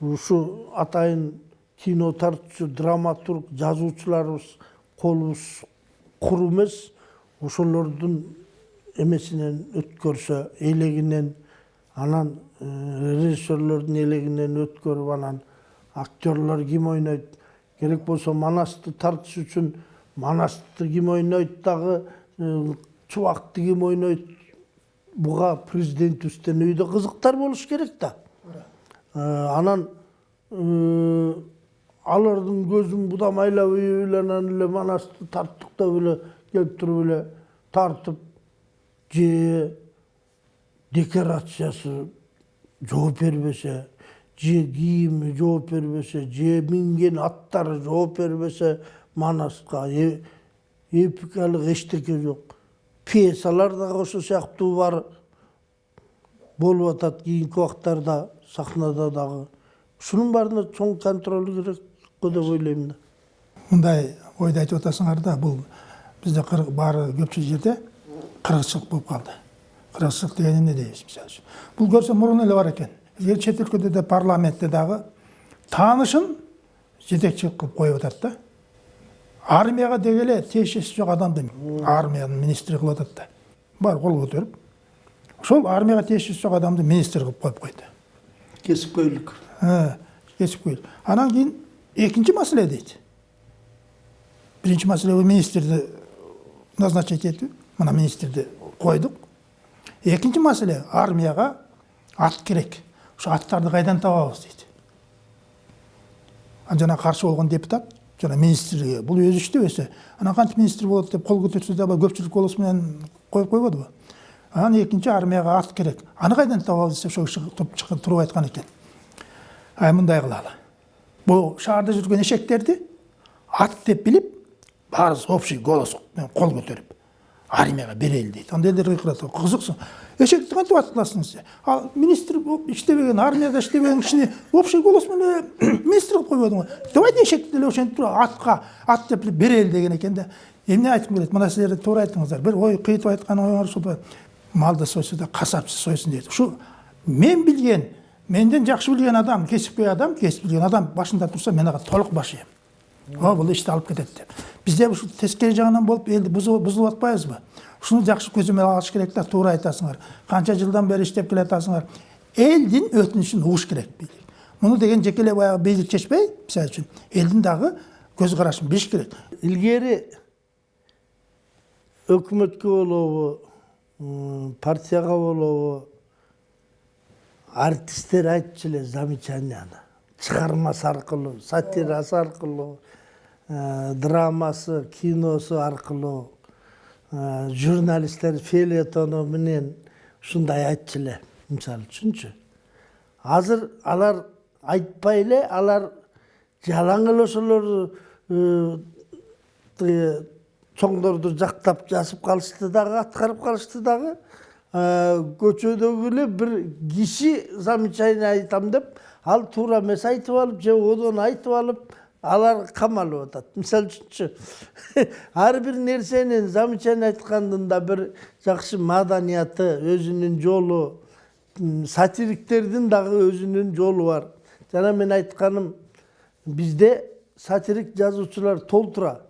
ушу атайын кино тартчу драматург жазуучуларыбыз колубуз куру эмес ошолордун эмесинен өткөрсө элегинен анан режиссерлордун элегинен өткөрүп анан актерлор ким ойнойт керек болсо манасты тартыш үчүн манасты ким ойнойт дагы чубакты ким ойнойт буга президентибизден үйдө кызыктар болуш керек да анан алардын көзүн будамайлап үйүп эле анан эле манасты тарттык деп эле келип туруп эле тартып же декорациясы жооп бербесе же кийими жооп бербесе же минген аттары жооп бербесе манаска эпикалык эчтеке жок пьесалар дагы ошол сыяктуу бар болуп атат кийинки убактарда сахнада дагы ушунун баарына чоң контроль керек го деп ойлойм да мындай ойду айтып атасыңар да бул бизде баары көпчүлүк жерде кыргызчылык болуп калды кыргызчылык деген эмне дейбиз мисалы үчүн бул көрсө мурун эле бар экен эгер чет өлкөдө да парламентте дагы таанышын жетекчилик кылып коюп атат да армияга деги эле тиешеси жок адамды армиянын министри кылып атат да. Бар кол көтөрүп ошол армияга тиешеси жок адамды министр кылып коюп койду кесипкөйлүк Ә, кесипкөйл анан кийин экинчи маселе дейт биринчи маселе бул министрди назначить этүү мына министрди койдук экинчи маселе армияга ат керек. Ошо аттарды кайдан табабыз анан жана каршы болгон депутат жана министрге бул өзү иштебесе анан кантип министр болот деп кол көтөрсө дагы көпчүлүк голос менен коюп койбодубу анан экинчи армияга ат керек. Аны кайдан табабыз десе ошол киши туруп айткан экен ай мындай кылалы бул шаарда жүргөн эшектерди ат деп билип баарыбыз общий голос менен кол көтөрүп армияга берели дейт анда элдер кыйкырат кызыксың эшекти кантип ат кыласың ал министр болуп иштебеген армияда иштебеген кишини общий голос менен министр кылып койбодуңбу давайте эшекти деле ошентип туруп атка ат деп берели деген экен да эмне айткым келет мына силер туура айттыңыздар бир ой кыйтып айткан оюңар ушул малды сойсо да касапчы сойсун дейт ушу мен билген менден жакшы билген адам кесипкөй адам кесип билген адам башында турса мен ага толук башыйм о бул ишти алып кетет деп бизде ушу тескери жагынан болуп элди бузулуп атпайбызбы ушуну жакшы көзөмөл алыш керек да туура айтасыңар канча жылдан бери иштеп келатасыңар элдин өтүнүчүн угуш керек бийлик муну деген жеке эле баягы бийлик чечпей мисалы үчүн элдин дагы көз карашын билиш керек илгери өкмөткө болобу м, партияга болобу артисттер айтчу эле замечанияны чыгармасы аркылуу сатирасы аркылуу драмасы киносу аркылуу э, журналисттер фелетону менен ушундай айтчу эле мисалы үчүнчү азыр алар айтпай эле алар жалаң эле ошолор э, чоңдорду жактап жазып калышты дагы аткарып калышты дагы көчөдөгү эле бир киши замечание айтам деп ал туура эмес айтып алып же одон айтып алып алар камалып атат. Мисалы үчүнчү ар бир нерсенин замечание айткандын да бир жакшы маданияты өзүнүн жолу сатириктердин дагы өзүнүн жолу бар. Жана мен айтканым бизде сатирик жазуучулар толтура.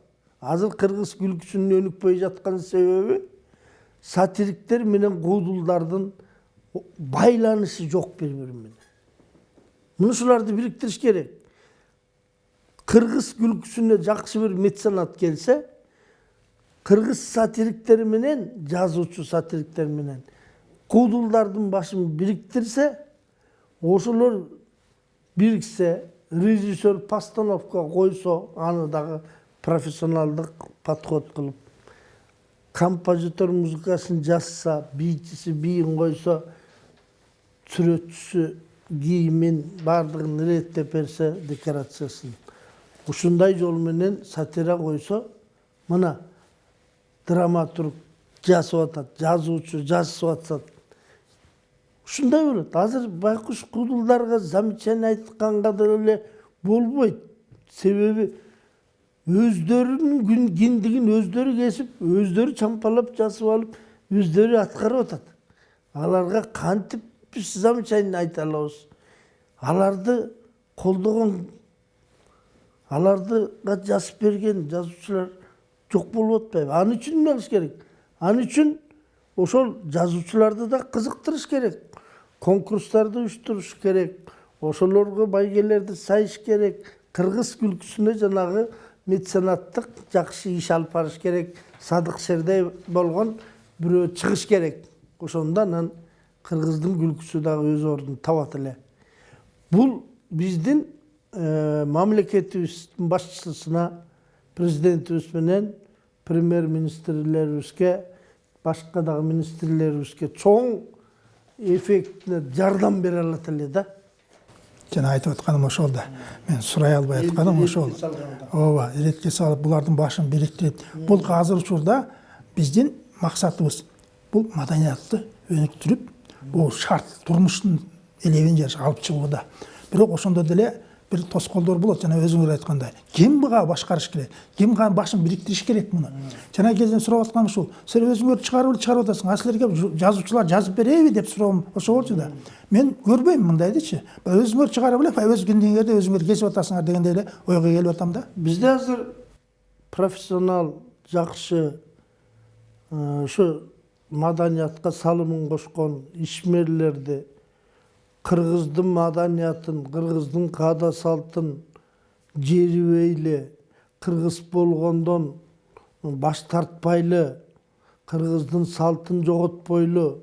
Азыр кыргыз күлкүсүнүн өнүкпөй жаткан себеби сатириктер менен куудулдардын байланышы жок бири бири менен мына ушуларды бириктириш керек. Кыргыз күлкүсүнө жакшы бир меценат келсе кыргыз сатириктери менен жазуучу сатириктер менен куудулдардын башын бириктирсе ошолор бириксе режиссер постановка койсо аны дагы профессионалдык подход кылып композитор музыкасын жазса бийчиси бийин койсо сүрөтчүсү кийимин баардыгын иреттеп берсе декорациясын ушундай жол менен сатира койсо мына драматург жазып атат жазуучу жазып атат ушундай болот азыр байкуш куудулдарга замечание айтканга деле болбойт себеби өздөрүнүн киндигин өздөрү кесип өздөрү чампалап жазып алып өздөрү аткарып атат аларга кантип биз замечание айта алабыз аларды колдогон алардыга жазып берген жазуучулар жок болуп атпайбы ал үчүн эмне кылыш керек? Ал үчүн ошол жазуучуларды да кызыктырыш керек. Конкурстарды уюштуруш керек. Ошолорго байгелерди сайыш керек. Кыргыз күлкүсүнө жанагы меценаттык жакшы иш алып барыш керек. Садык шердей болгон бирөө чыгыш керек. Ошондо анан кыргыздын күлкүсү дагы өз ордун табат эле. Бул биздин мамлекетибиздин башчысына президентибиз менен премьер министрлерибизге башка дагы министрлерибизге чоң эффектине жардам бере алат эле да жана айтып атканым ошол да мен сурай албай атканым ошол ооба иретке салып булардын башын бириктирип бул азыр учурда биздин максатыбыз бул маданиятты өнүктүрүп бул шарт турмуштун элебин алып чыгууда бирок ошондо деле бир тоскоолдор болот жана өзүңөр айткандай ким буга башкарыш керек? Ким башын бириктириш керек муну жана кезден сурап атканым ушул силер өзүңөр чыгарып эле чыгарып атасың а силерге жазуучулар жазып береби деп суроом ошо болчу да. Мен көрбөйм мындайдычы өзүңөр чыгарып эле өз киндиңерди өзүңөр кесип атасыңар дегендей эле ойго келип атам да. Бизде азыр профессионал жакшы ушу маданиятка салымын кошкон ишмерлерди кыргыздын маданиятын кыргыздын каада салтын жерибейли кыргыз болгондон баш тартпайлы кыргыздын салтын жоготпойлу.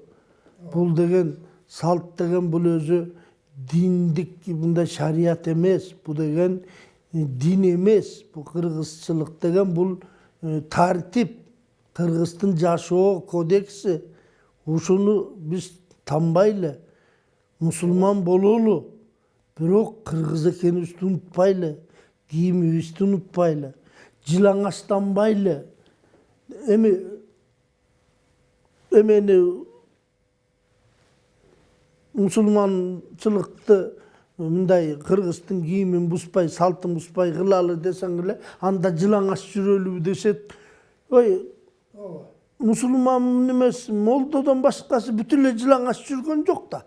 Бул деген салт деген бул өзү диндик мындай шарият эмес бул деген дин эмес. Бул кыргызчылык деген бул тартип кыргыздын жашоо кодекси ушуну биз танбайлы мусулман бололу бирок кыргыз экенибизди унутпайлы кийимибизди унутпайлы жылаңачтанбайлы эми эмени мусулманчылыкты мындай кыргыздын кийимин бузбай салтын бузбай кылалы десең эле анда жылаңач жүрөлүбү дешет ой мусулман эмес молдодон башкасы бүт эле жылаңач жүргөн жок да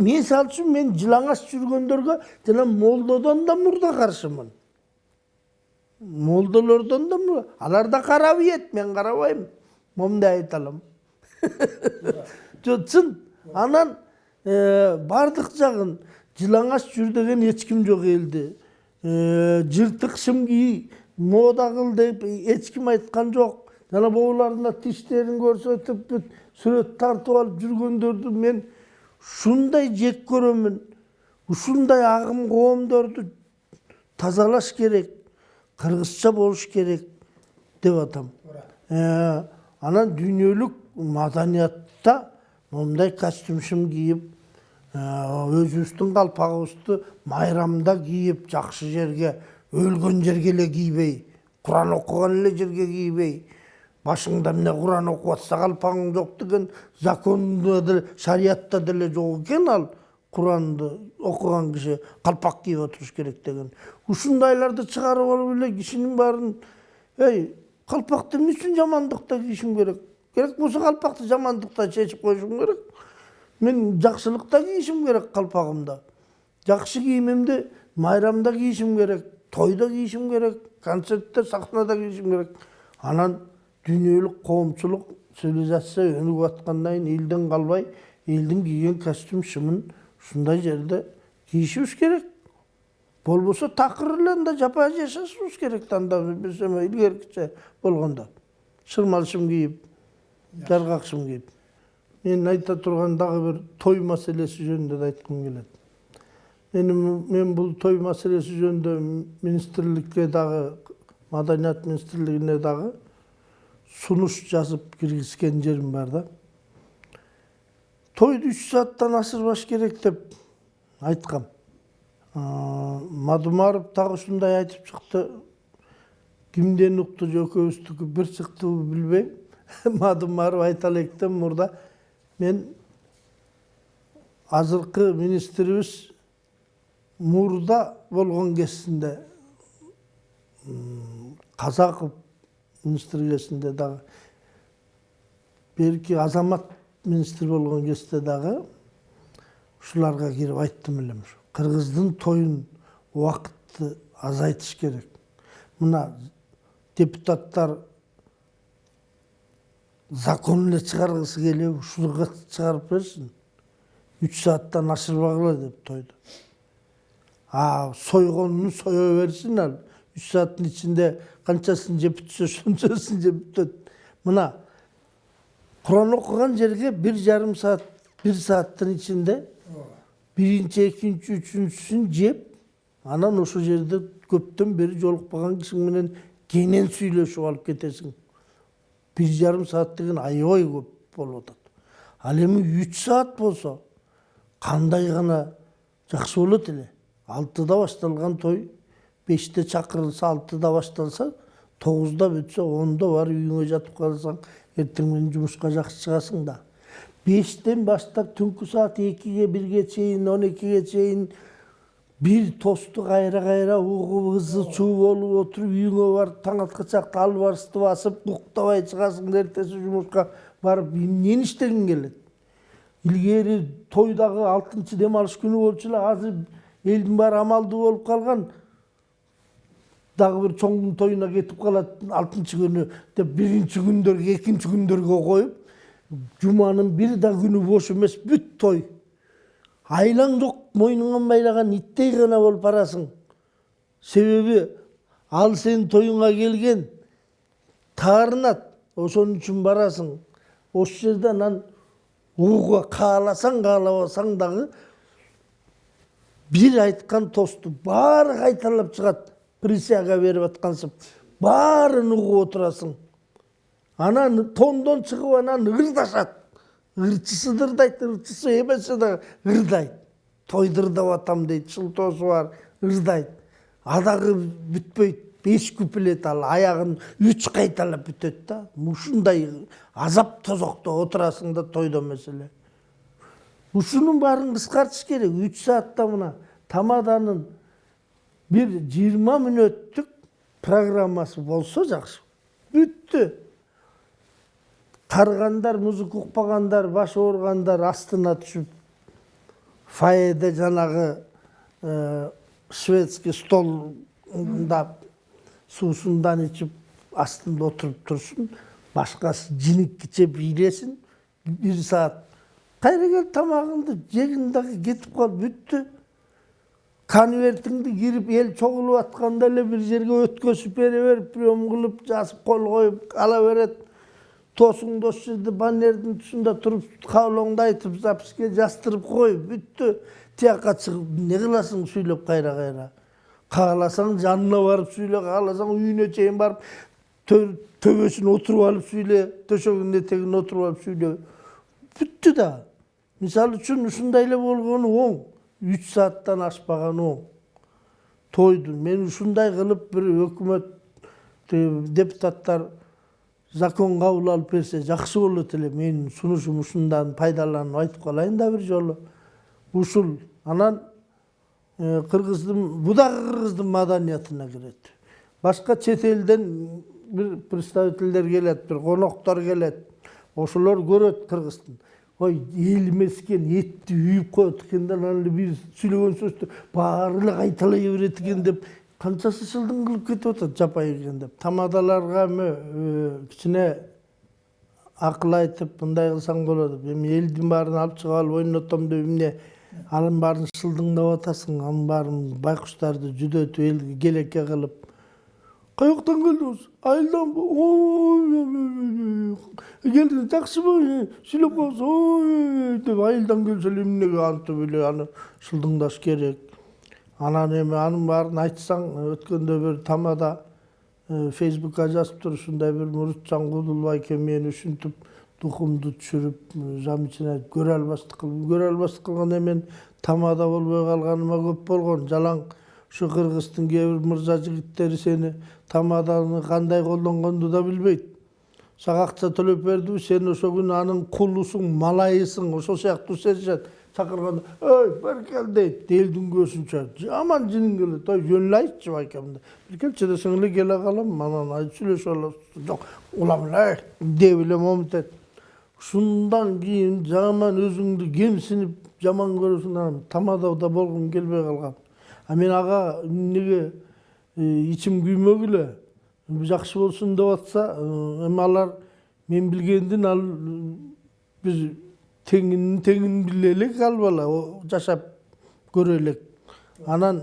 мисалы үчүн мен жылаңач жүргөндөргө жана молдодон да мурда каршымын молдолордон да алар да карап ийет мен карабайм момундай айта алам? Жок чын анан баардык жагын жылаңач жүр деген эч ким жок элди жыртык шым кий мода кыл деп эч ким айткан жок жана боуларына тиштерин көрсөтүп сүрөт тартып алып жүргөндөрдү мен ушундай жек көрөмүн ушундай агым коомдорду тазалаш керек кыргызча болуш керек деп атам анан дүйнөлүк маданиятта момундай шым кийип өзүбүздүн калпагыбызды майрамда кийип жакшы жерге өлгөн жерге эле кийбей куран окуган эле жерге кийбей башыңда эмне куран окуп атса калпагың жок деген закондо деле шариятта деле жок экен ал куранды окуган киши калпак кийип отуруш керек деген. Ушундайларды чыгарып алып эле кишинин баарын эй калпакты эмне үчүн жамандыкта кийишим керек. Керек болсо калпакты жамандыкта чечип коюшум керек. Мен жакшылыкта кийишим керек калпагымды жакшы кийимимди майрамда кийишим керек тойдо кийишим керек концертте сахнада кийишим керек. Анан дүйнөлүк коомчулук цивилизация өнүгүп аткандан кийин элден калбай элдин кийген костюм шымын ушундай жерде кийишибиз керек эле анда жапа жашашыбыз керек эме илгеркиче болгондо шырмал шым кийип жаргак шым кийип мен айта турган дагы бир той маселеси жөнүндө да айткым келет мен мен бул той маселеси жөнүндө министрликке дагы маданият министрлигине дагы сунуш жазып киргизген жерим бар да тойду үч сааттан ашырбаш керек деп айткам мадумаров дагы ушундай айтып чыкты кимден укту же экөөбүздүкү бир чыктыбы билбейм мадумаров айта электен мурда мен азыркы министрибиз мурда болгон кезинде казаков министр кезинде дагы берки азамат министр болгон кезде дагы ушуларга кирип айттым элем ушу кыргыздын тоюн убакытты азайтыш керек. Мына депутаттар закон эле чыгаргысы келип ушуга чыгарып берсин үч сааттан ашырбагыла деп тойду а сойгонун сое берсин ал үч сааттын ичинде канчасын жеп бүтсө ошончосын жеп бүтөт мына куран окуган жерге бир жарым саат бир сааттын ичинде биринчи экинчи үчүнчүсүн жеп анан ошол жерде көптөн бери жолукпаган кишиң менен кенен сүйлөшүп алып кетесиң бир жарым саат деген аябай көп болуп атат ал эми үч саат болсо кандай гана жакшы болот эле алтыда башталган той беште чакырылса алтыда башталса тогузда бүтсө ондо барып үйүңө жатып калсаң эртең менен жумушка жакшы чыгасың да бештен баштап түнкү саат экиге бирге чейин он экиге чейин бир тосту кайра кайра угуп ызы чуу болуп отуруп үйүңө барып таң аткан чакта албарысты басып уктабай чыгасың да эртеси жумушка барып эмнени иштегиң келет илгери тойдагы алтынчы дем алыш күнү болчу эле азыр элдин баары амалдуу болуп калган дагы бир чоңдун тоюна кетип калат алтынчы күнү деп биринчи күндөргө экинчи күндөргө коюп жуманын бир да күнү бош эмес бүт той айлаң жок мойнуңан байлаган иттей гана болуп барасың себеби ал сенин тоюңа келген таарынат ошон үчүн барасың ошол жерде анан угууга кааласаң каалабасаң дагы бир айткан тосту баары кайталап чыгат присяга берип аткансып баарын угуп отурасың анан тондон чыгып анан ырдашат ырчысы дырдайт ырчысы эмесе да ырдайт тойдырдап атам дейт шылтоосу бар ырдайт а дагы бүтпөйт беш куплет ал аягын үч кайталап бүтөт да. Ушундай азап тозокто отурасың да тойдо эмес эле ушунун баарын кыскартыш керек. Үч саатта мына тамаданын бир жыйырма мүнөттүк программасы болсо жакшы бүттү таргандар музыка укпагандар баш ооругандар астына түшүп фойеде жанагы шведский столда суусундан ичип астында отуруп турсун башкасы жиникиче бийлесин бир саат кайра келип тамагыңды жегиң дагы кетип кал бүттү конвертиңди кирип эл чогулуп атканда эле бир жерге өткөзүп бере берип прием кылып жазып кол коюп ала берет досуң дос жерде баннердин тұсында туруп каалооңду айтып записке жаздырып кой бүттү тияка чыгып эмне кыласың сүйлөп кайра кайра кааласаң жанына барып сүйлө кааласаң үйүнө чейин барып төбөсүнө отуруп алып сүйлө төшөгүнүн этегине отуруп алып сүйлө бүттү да мисалы үчүн ушундай эле болгону оң үч сааттан ашпаганы оң тойду мен ушундай кылып бир өкмөт депутаттар закон кабыл алып берсе жакшы болот эле менин сунушум ушундан пайдаланып айтып калайын да бир жолу ушул анан кыргыздын бу дагы кыргыздын маданиятына кирет башка чет элден бир представительдер келет бир коноктор келет ошолор көрөт кыргыздын ой экен этти үйүп коет экен да анан эле биз сүйлөгөн сөздү баары эле кайталай берет экен деп канчасы шылдың кылып кетип атат жапай экен деп тамадаларга эми кичине акыл айтып мындай кылсаң болот эми элдин баарын алып чыгып алып ойнотом деп эмне анын баарын шылдыңдап атасың анын баарын байкуштарды жүдөтүп келеке кылып каяктан келдиңиз айылданбы ой келдиңиз жакшыбы сүйлөп коебуз ой деп айылдан келсе эле эмнеге антип эле аны шылдыңдаш керек. Анан эми анын баарын айтсаң өткөндө бир тамада фейсбукка жазыптыр ушундай бир мурутжан кудулбай экен мени ушинтип духумду түшүрүп жам ичине көрө албастык кылып көрө албастык кылган эмен тамада болбой калганыма көп болгон жалаң. Ушу кыргыздын кээ бир мырза жигиттери сени тамаданы кандай колдонгонду да билбейт сага акча төлөп бердиби сен ошол күнү анын кулусуң малайысың ошол сыяктуу сезишет чакырганда ой бери кел дейт элдин көзүнчө жаман жиниң келет ой жөн эле айтчы байкем бир келчи десең эле келе калам анан сүйлөшүп алабыз жок улам эле деп эле момунтет ушундан кийин жаман өзүңдү кемсинип жаман көрөсүң анан тамадада болгум келбей калган а мен ага эмнеге ичим күймөгүлө жакшы болсун деп атса эми алар мен билгендин ал биз теңинин теңин биле элек ал бала жашап көрө элек анан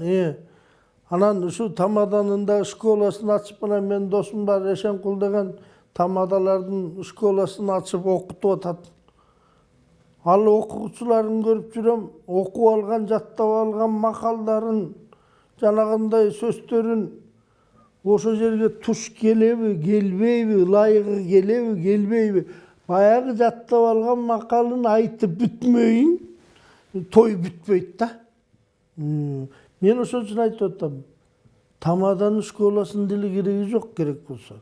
анан ушу тамаданын да школасын ачып анан менин досум бар эшенкул деген тамадалардын школасын ачып окутуп атат. Ал окуучуларын көрүп жүрөм окуп алган жаттап алган макалдарын жанагындай сөздөрүн ошол жерге туш келеби келбейби ылайыгы келеби келбейби баягы жаттап алган макалын айтып бүтмөйүн той бүтпөйт да мен ошол үчүн айтып атам тамаданын школасынын деле кереги жок керек болсо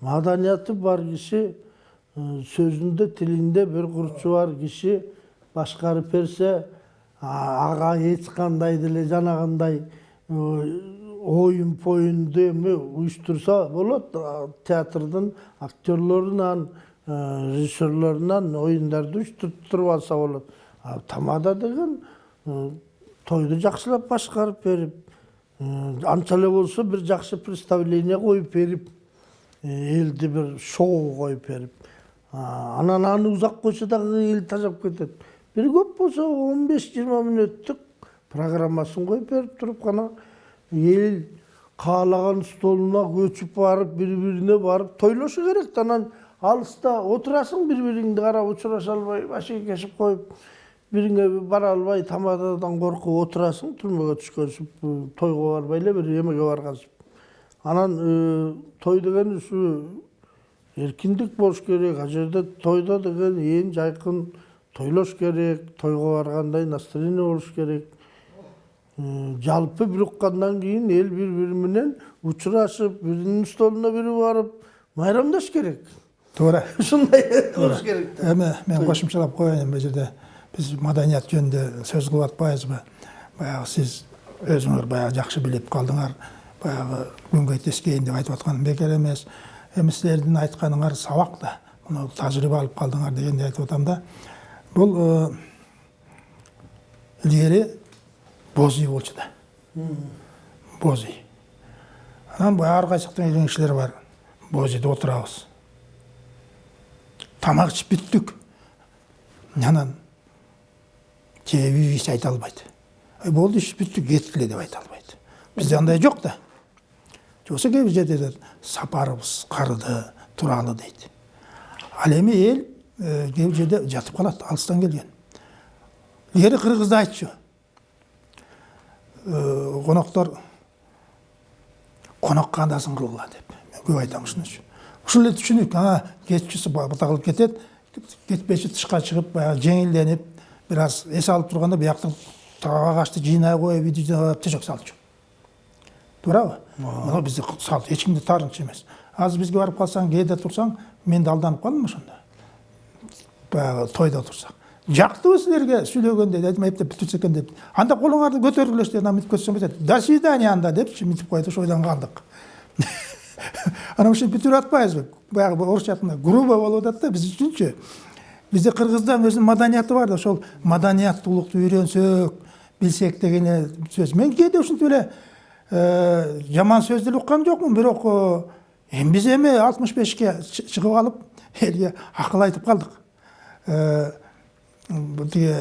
маданияты бар киши сөзүндө тилинде бир курчу бар киши башкарып берсе ага эч кандай деле жанагындай оюн поюнду эми уюштурса болот театрдын актерлорунан режиссерлорунан оюндарды уюштуруп алса болот тамада деген тойду жакшылап башкарып берип анча эле болсо бир жакшы представление коюп берип элди бир шоу коюп берип анан аны узак койсо дагы эл тажап кетет бир көп болсо он беш жыйырма мүнөттүк программасын коюп берип туруп гана эл каалаган столуна көчүп барып бири бирине барып тойлошу керек да анан алыста отурасың бири бириңди карап учураша албай башкекешип коюп бириңе бара албай тамададан коркуп отурасың түрмөгө түшкөнсүп тойго барбай эле бир эмеге баргансып анан той деген ушу эркиндик болуш керек ал жерде тойдо деген ээн жайкын тойлош керек тойго баргандай настроение болуш керек. Жалпы бир уккандан кийин эл бири бири менен учурашып биринин столуна бири барып майрамдаш керек. Туура. Ушундай болуш керек да. Эми мен кошумчалап коеюн бул жерде. Биз маданият жөнүндө сөз кылып атпайбызбы? Баягы сиз өзүңөр баягы жакшы билип калдыңар. Баягы күнгөй тескейин деп айтып атканым бекер эмес. Эми силердин айтканыңар сабак да. Мына тажрыйба алып калдыңар дегенди айтып атам да. Бул илгери боз үй болчу да. Боз үй анан баягы ар кайсыктын кишилери бар. Боз үйдө отурабыз. Тамак ичип бүттүк анан кээ үй айта албайт. Болду иш бүттү кеткиле деп айта албайт. Бизде андай жок да. Болбосо кээ бир жерде сапарыбыз карыды туралы дейт ал эми эл кээ жерде жатып калат алыстан келген илгери кыргызда айтчу коноктор конокко андасын кылгыла деп мен көп айтам ушунучу ушул эле түшүнүк ага кетчүсү кылып кетет кетпечи тышка чыгып баягы жеңилденип бир аз эс алып турганда бияктан агачты жыйнай коюп үйдү жыйнап төшөк салчу туурабы мына бизде сал эч кимде таарынча эмес азыр бизге барып калсаң кээде турсаң мен да алданып ошондо баягы тойдо турсак жактыбы силерге сүйлөгөндө дедим эптеп бүтүрсө экен деп. Анда колуңарды көтөргүлөчү анан мынтип көтөрсөң бүтөт до свидания анда депчи мынтип коет ошол ойдон калдык анан ушинтип бүтүрүп атпайбызбы баягы орусча айтканда грубо болуп атат да биз үчүнчү бизде кыргызда өзүнүн маданияты бар да ошол маданияттуулукту үйрөнсөк билсек деген сөз. Мен кээде ушинтип эле жаман сөз деле уккан жокмун бирок эми биз эми алтымыш бешке чыгып алып элге акыл айтып калдык тиги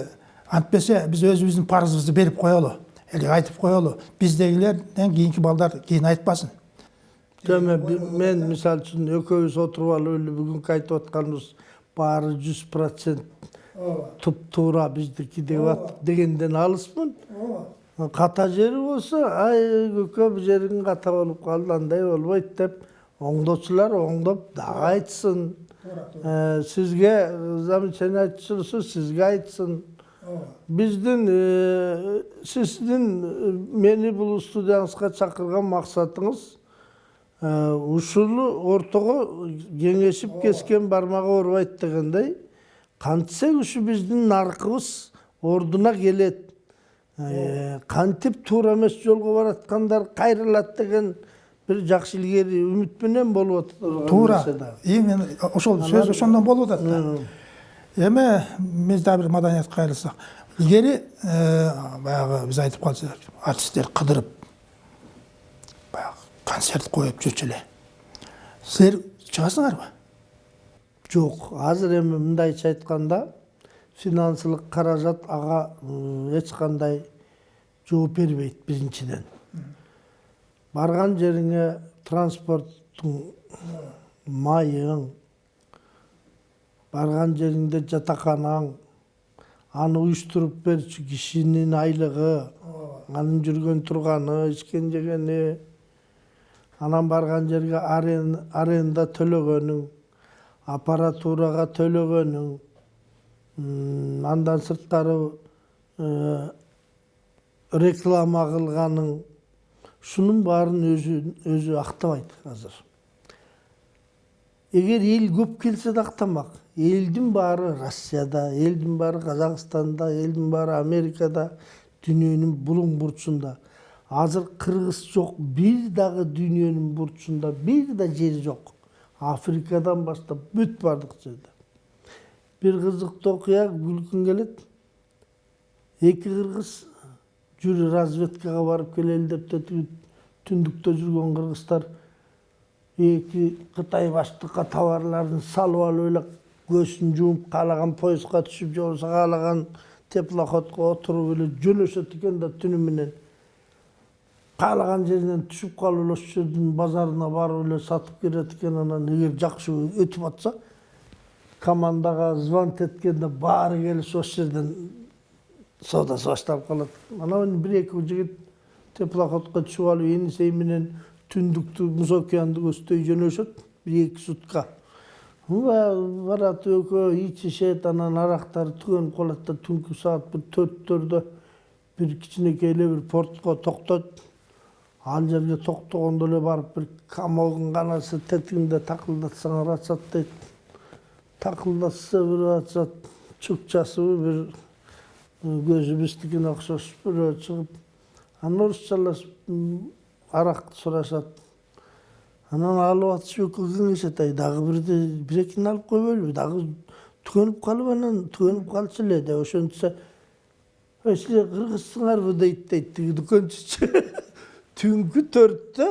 антпесе биз өзүбүздүн парызыбызды берип коелу элге айтып коелу биздегилерден кийинки балдар кийин айтпасын Деме, мен мисалы үчүн экөөбүз отуруп алып эле бүгүнкү айтып атканыбыз баары жүз процент туп туура биздики деп ат дегенден алыспын ката жери болсо ай көкө бул жериң ката болуп калды андай болбойт деп оңдоочулар оңдоп дагы айтсын сизге замечание айтчусу сизге айтсын биздин сиздин мени бул студияңызга чакырган максатыңыз ушул ортого кеңешип кескен бармагы оорубайт дегендей кантсек ушу биздин наркыбыз ордуна келет кантип туура эмес жолго бараткандар кайрылат деген бир жакшы илгери үмүт менен болуп атат туура именно ошол сөз ошондон болуп атат да эми биз дагы бир маданиятка кайрылсак илгери баягы биз айтып калчу артисттер кыдырып баягы концерт коюп жүрчү эле силер чыгасыңарбы? Жок азыр эми мындайча айтканда финансылык каражат ага эч кандай жооп бербейт биринчиден барган жериңе транспорттун майың барган жериңде жатаканаң аны уюштуруп берчү кишинин айлыгы анын жүргөн турганы ичкен жегени анан барган жерге аренда төлөгөнүң аппаратурага төлөгөнүң андан сырткары реклама кылганың ушунун баарын өзү өзү актабайт азыр эгер эл көп келсе да актамак элдин баары россияда элдин баары казакстанда элдин баары америкада дүйнөнүн булуң бурчунда азыр кыргыз жок бир дагы дүйнөнүн бурчунда бир да жери жок африкадан баштап бүт баардык жерде бир кызыктуу окуя күлкүң келет эки кыргыз жүр разведкага барып келели деп түндүктө жүргөн кыргыздар эки кытай баштыкка товарларын салып алып эле көзүн жумуп каалаган поездга түшүп же болбосо каалаган теплоходко отуруп эле жөнөшөт экен да түнү менен каалаган жеринен түшүп калып эле ошол жердин базарына барып эле сатып келет экен анан эгер жакшы өтүп атса командага звонить эткенде баары келип ошол жерден соодасы башталып калат анан бир эки жигит теплоходко түшүп алып энисей менен түндүктү муз океанды көздөй жөнөшөт бир эки сутка барат экөө ичишет анан арактары түгөнүп калат да түнкү саат бир төрттөрдө бир кичинекей эле бир портко токтойт ал жерге токтогондо эле барып бир камогдун канасы тетигинде такылдатсаңар ачат дейт такылдатса бир ачат чукчасыбы бир көзү биздикине окшош бирөө чыгып анан орусчалашып аракты сурашат анан алып атышып экөө кеңешет ай дагы бирде бир экини алып койбойлубу дагы түгөнүп калып анан түгөнүп калчу эле деп ошентсе ой силер кыргызсыңарбы дейт дейт тиги дүкөнчүчү түнкү төрттө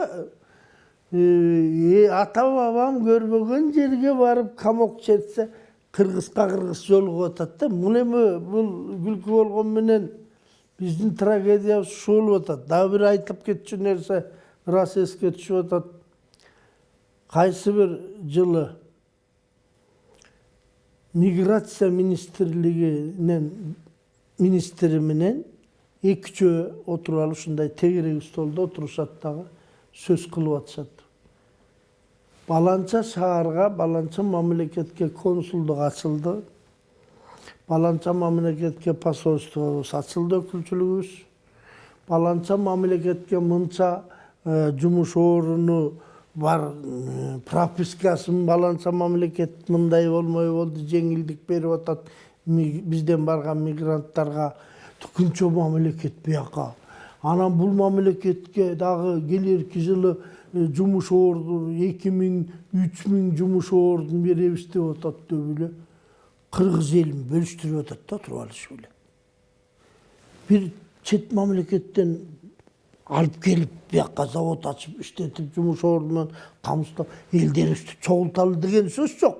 ата бабам көрбөгөн жерге барып камок чертсе кыргызга кыргыз жолугуп атат да бул эми бул күлкү болгону менен биздин трагедиябыз ушул болуп атат дагы бир айтып кетчү нерсе ырас эске түшүп атат кайсы бир жылы миграция министрлигинен министри менен эки үчөө отуруп алып ушундай тегерек столдо отурушат дагы сөз кылып атышат баланча шаарга баланча мамлекетке консулдук ачылды баланча мамлекетке посольствобуз ачылды өкүлчүлүгүбүз баланча мамлекетке мынча жумуш оруну бар пропискасын баланча мамлекет мындай болмой болду жеңилдик берип атат бизден барган мигранттарга күнчө мамлекет бияка анан бул мамлекетке дагы келерки жылы жумуш орду эки миң үч миң жумуш ордун беребиз деп атат деп эле кыргыз элин бөлүштүрүп атат да туруп алышып эле бир чет мамлекеттен алып келип бияка завод ачып иштетип жумуш ордунан камсыздап элдерибизди чогулталы деген сөз жок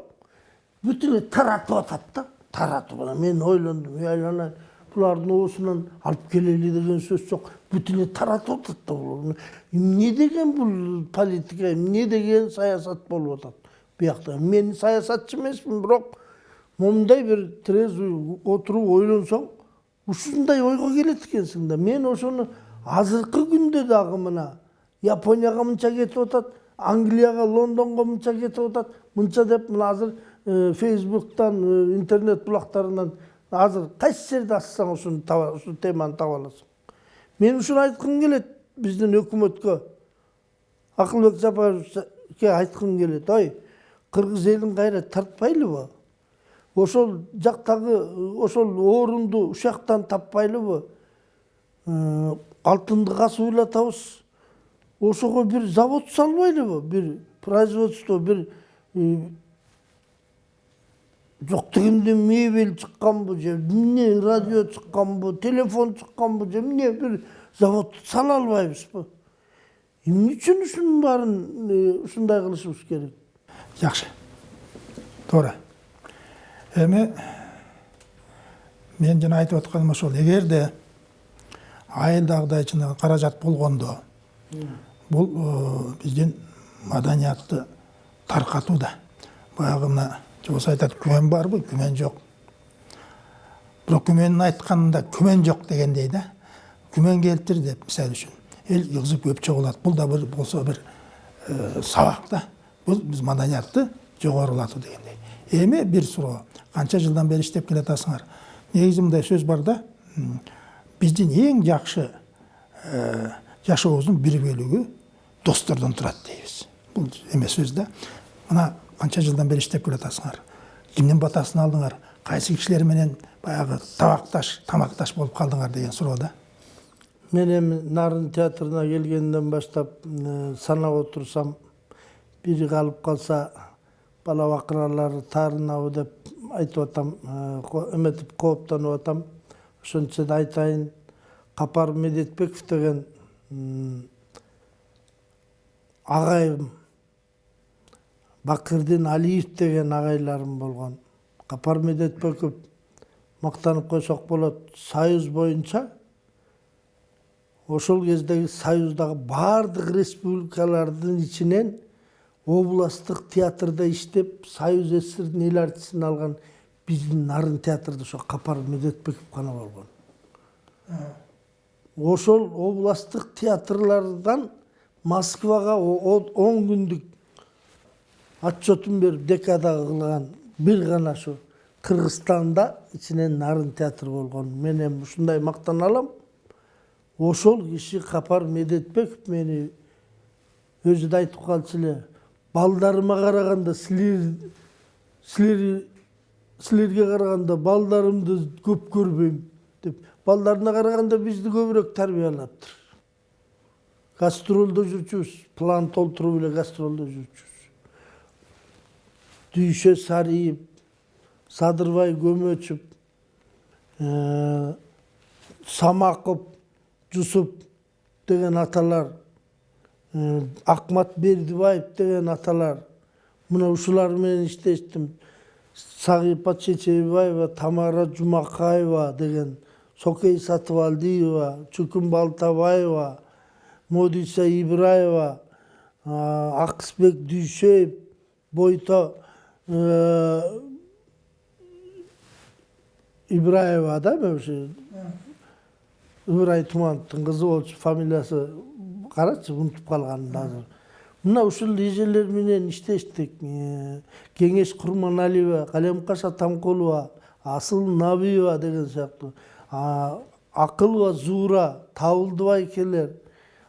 бүт эле таратып атат да таратып анан мен ойлондум ey айланайын булардын алып келели деген сөз жок бүт эле таратып атат да эмне деген бул политика эмне деген саясат болуп атат биякта мен саясатчы эмесмин бирок момундай бир трезвый отуруп ойлонсоң ушундай ойго келет экенсиң да мен ошону азыркы күндө дагы мына японияга мынча кетип атат англияга лондонго мынча кетип атат мынча деп мына азыр фейсбуктан интернет булактарынан азыр кайсы жерде ачсаң ушуну ушул теманы таба аласың мен ушуну айткым келет биздин өкмөткө акылбек жапаровке айткым келет ой кыргыз элин кайра тартпайлыбы ошол жактагы ошол орунду ушактан таппайлыбы Э, алтынды касып элатабыз ошого бир завод салбайлыбы бир производство бир жок дегенде мебель чыкканбы же эмне радио чыкканбы телефон чыкканбы же эмне бир завод сала албайбызбы эмне үчүн ушунун баарын ушундай кылышыбыз керек жакшы туура эми мен жана айтып атканым ошол эгерде айылдагыдай чынагы каражат болгондо бул биздин маданиятты таркатууда баягы мына жобос айтат күмөн барбы күмөн жок бирок күмөнүн айтканында күмөн жок дегендей да күмөн келтир деп мисалы үчүн эл ыгызып көп чогулат бул да бир болсо бир э, сабак да бул биз маданиятты жогорулатуу дегендей эми бир суроо. Канча жылдан бери иштеп келатасыңар? Негизи мындай сөз бар да биздин эң жакшы э, жашообуздун бир бөлүгү достордон турат дейбиз бул эме сөз да. Мына канча жылдан бери иштеп келатасыңар кимдин батасын алдыңар? Кайсы кишилер менен баягы табакташ тамакташ болуп калдыңар деген суроо да мен эми нарын театрына келгенден баштап санап отурсам бири калып калса бала бакыралары таарынабы деп айтып атам эметип кооптонуп атам. Үчүн айтайын капар медетбеков деген агайым бакырдин алиев деген агайларым болгон капар медетбеков мактанып койсок болот союз боюнча ошол кездеги союздагы баардык республикалардын ичинен областтык театрда иштеп союз сссрдин эл артистин алган биздин нарын театрда ошо капар медетбеков гана болгон ошол областтык театрлардан москвага он күндүк отчетун берип декадага кылган бир гана ошо кыргызстанда ичинен нарын театр болгон. Мен эми ушундай мактана алам. Ошол киши капар медетбеков мени өзү да айтып калчу эле балдарыма караганда силер силер силерге караганда балдарымды көп көрбөйм деп балдарына караганда бизди көбүрөөк тарбиялаптыр. Гастролдо жүрчүбүз план толтуруп эле гастролдо жүрчүбүз дүйшө сариев садырбай э, самаков жусуп деген аталар акмат бердибаев деген аталар мына ушулар менен иштештим сагипа чечебаева тамара жумакаева деген сокей сатыбалдиева чүкүн балтабаева модиса ибраева акысбек дүйшөев бойто ибраева да ошо ыбырай тумановдун кызы болчу фамилиясы карачы унутуп калганмын азыр мына ушул эжелер менен иштештик кеңеш курманалиева калемкаш атамкулова асыл набиева деген сыяктуу акылова зуура табылды байкелер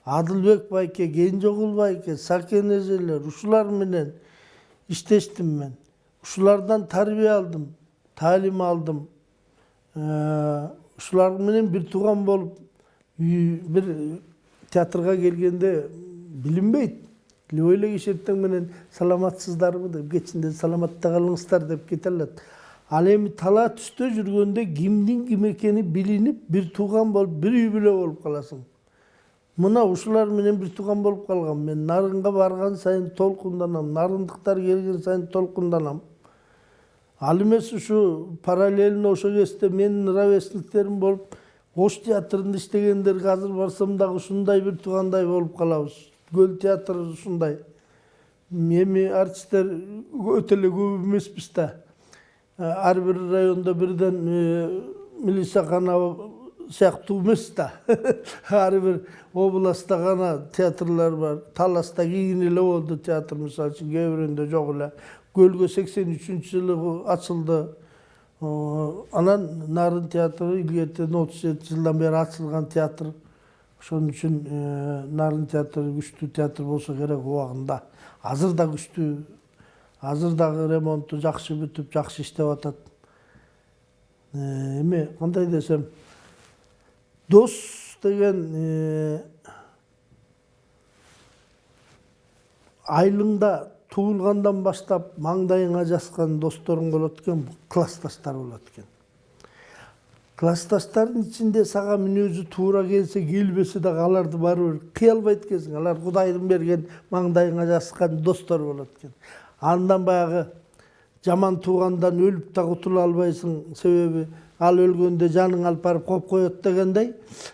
адылбек байке кенжеогул байке сакен эжелер ушулар менен иштештим мен ушулардан тарбия алдым таалим алдым ушулар менен бир тууган болуп үй- бир театрга келгенде билинбейт любой эле киши эртең менен саламатсыздарбы деп кечинде саламатта калыңыздар деп кете алат ал эми тала түстө жүргөндө кимдин ким экени билинип бир тууган болуп бир үй бүлө болуп каласың мына ушулар менен бир тууган болуп калгам мен нарынга барган сайын толкунданам нарындыктар келген сайын толкунданам ал эмес ушу параллельно ошол кезде менин ровесниктерим болуп ош театрында иштегендерге азыр барсам дагы ушундай бир туугандай болуп калабыз көл театры ушундай эми артисттер өтө эле көп эмеспиз да ар бир райондо бирден э, милисахана сыяктуу эмес да ар бир областта гана театрлар бар таласта кийин эле болду театр мисалы үчүн кээ жок эле көлгө сексен үчүнчү жылы ачылды. О, анан нарын театры илгертен отуз жети жылдан бери ачылган театр. Ошон үчүн э, нарын театры күчтүү театр болсо керек убагында азыр да күчтүү азыр дагы ремонту жакшы бүтүп жакшы иштеп атат эми кандай десем? Дос деген э, айылыңда туулгандан баштап маңдайыңа жазган досторуң болот экен классташтар болот экен классташтардын ичинде сага мүнөзү туура келсе келбесе дагы аларды кыя албайт экенсиң алар кудайдын берген маңдайыңа жазган достор болот экен андан баягы жаман туугандан өлүп да кутула албайсың себеби ал өлгөндө жаның алып барып коюп коет дегендей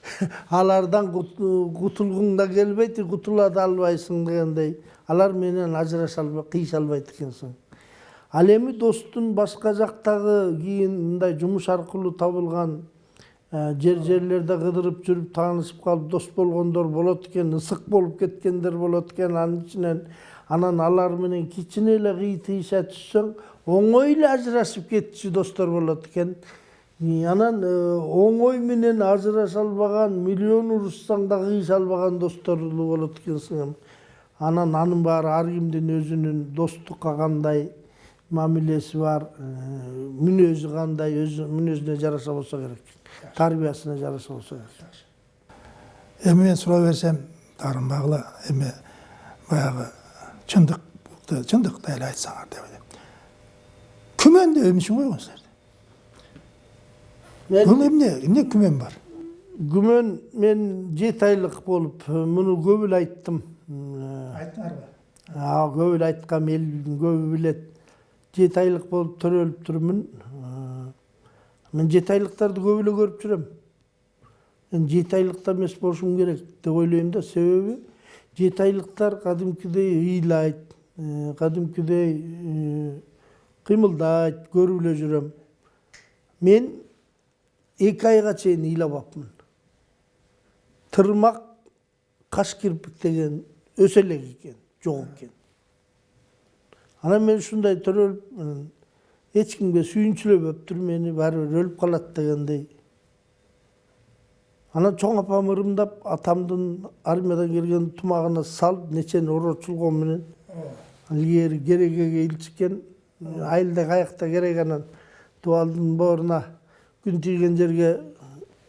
алардан кутулгуң да келбейт кутула да албайсың дегендей. Алар менен ажыраша албай кыйыша албайт экенсиң ал эми достун башка жактагы кийин мындай жумуш аркылуу табылган э, жер жерлерде кыдырып жүрүп таанышып калып дос болгондор болот экен ысык болуп кеткендер болот экен анын ичинен анан алар менен кичине эле кыйтыйша түшсөң оңой эле ажырашып кетчү достор болот экен. Анан э, оңой менен ажыраша албаган миллион урушсаң да кыйыша албаган досторлуу болот экенсиң анан анын баары ар кимдин өзүнүн достукка кандай мамилеси бар мүнөзү кандай өз мүнөзүнө жараша болсо керек тарбиясына жараша болсо керек эми мен сурай берсем таарынбагыла эми баягы чындыкты чындыкты эле айтсаңар деп элем күмөндө эмне үчүн койгонсуңар бул эмне эмне күмөн бар күмөн мен жети айлык болуп муну көп эле айттым Айттыңарбы а көп эле айткам элдин көбү билет жети айлык болуп төрөлүп турмун Э, мен жети айлыктарды көп эле көрүп жүрөм мен жети айлыкта эмес болушум керек деп ойлойм да себеби жети айлыктар кадимкидей ыйлайт кадимкидей кыймылдайт көрүп эле жүрөм мен эки айга чейин ыйлабапмын тырмак каш кирпик деген өсө элек экен жок экен анан мен ушундай төрөлүп эч кимге сүйүнчүлөбөптүр мени баары бир өлүп калат дегендей анан чоң апам ырымдап атамдын армиядан келген тумагына салып нечени орочулгон менен илгери керегеге илчиккен айылда каякта керек анан дубалдын бооруна күн тийген жерге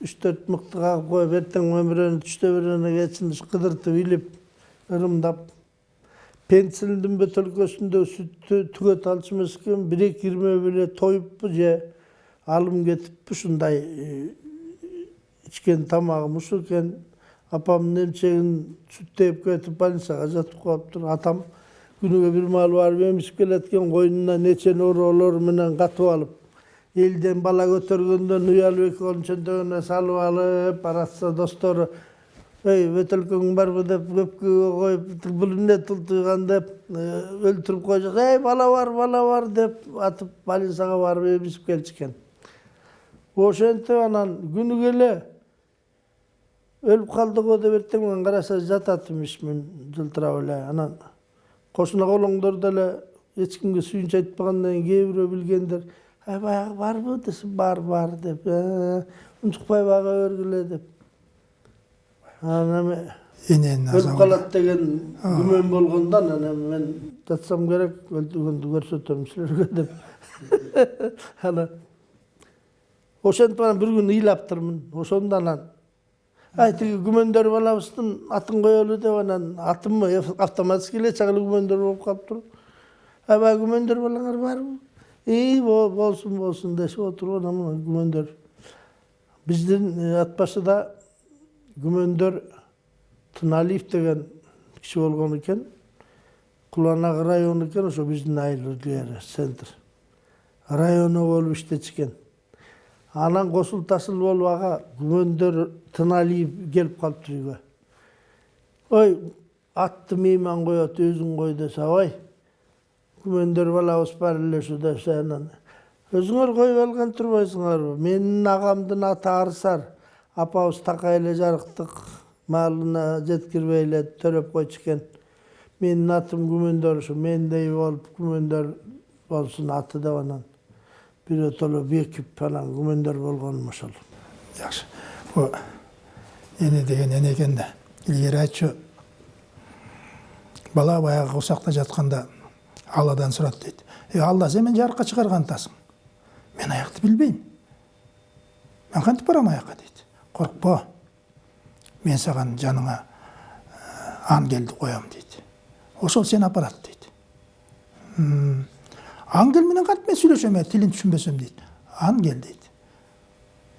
үч төрт мыкты кагып коюп эртең бирөөнү түштө бирөөнү кечин кыдыртып илип ырымдап пенсилдин бөтөлкөсүндө сүттү түгөт эмес экен бир эки ирмеп эле тоюппу же алым кетиппи ушундай ичкен тамагым ушул экен апамдын эмчегин сүттөйүп кетип больницага жатып калыптыр атам күнүгө бир маал барып эмизип келет экен койнуна нечени ороолор менен катып алып элден бала көтөргөндөн уялып эки колун чөнтөгүнө салып алып баратса достору ей бөтөлкөң барбы деп көпкөгө коюп бул эмне тултуйган деп өлтүрүп коюшат эй бала бар бала бар деп атып больницага барып эмизип келчү экен ошентип анан күнү келе өлүп калдык го деп эртең менен караса жатат имишмин жылтырап эле анан кошуна колоңдор деле эч кимге сүйүнүч айтпагандан кийин кээ бирөө билгендер баягы барбы десем бар бар деп унчукпай бага бергиле деп. Анан эми өлүп калат деген күмөн болгондон анан мен жатсам керек өлтүргөндү көрсөтөм силерге деп. Анан ошентип анан бир күнү ыйлаптырмын ошондо анан ай тиги күмөндөр балабыздын атын коелу деп анан атым автоматически эле чагыл күмөндөр болуп калыптыр ай баягы күмөндөр балаңар барбы? Ии болсун болсун дешип отуруп анан мына күмөндөр. Биздин ат башыда күмөндөр тыналиев деген киши болгон экен куланак району экен ошо биздин айыл илгери центр. Районо болуп иштечү экен анан косул тасыл болуп ага күмөндөр тыналиев келип калыптыр үйгө. Ой атты мейман коет өзүң кой десе ой күмөндөр балабыз бар эле ушу десе анан өзүңөр коюп алган турбайсыңарбы? Менин агамдын аты арсар апабыз жарыктык маалына жеткирбей эле төрөп койчу экен менин атым күмөндөр ушу мендей болуп күмөндөр болсун аты деп анан биротоло бекип анан күмөндөр болгонум ошол жакшы. Бул эне деген эне экен да. Илгери айтчу бала баягы курсакта жатканда алладан сурат дейт. Эй алла сен мени жарыкка чыгарган атасың мен аякты билбейм. Мен кантип барам аякка дейт. Коркпо мен саған жаныңа ангелди коем дейт ошол сени апарат дейт ангел менен кантип мен сүйлөшөм тилин түшүнбөсөм дейт ангел дейт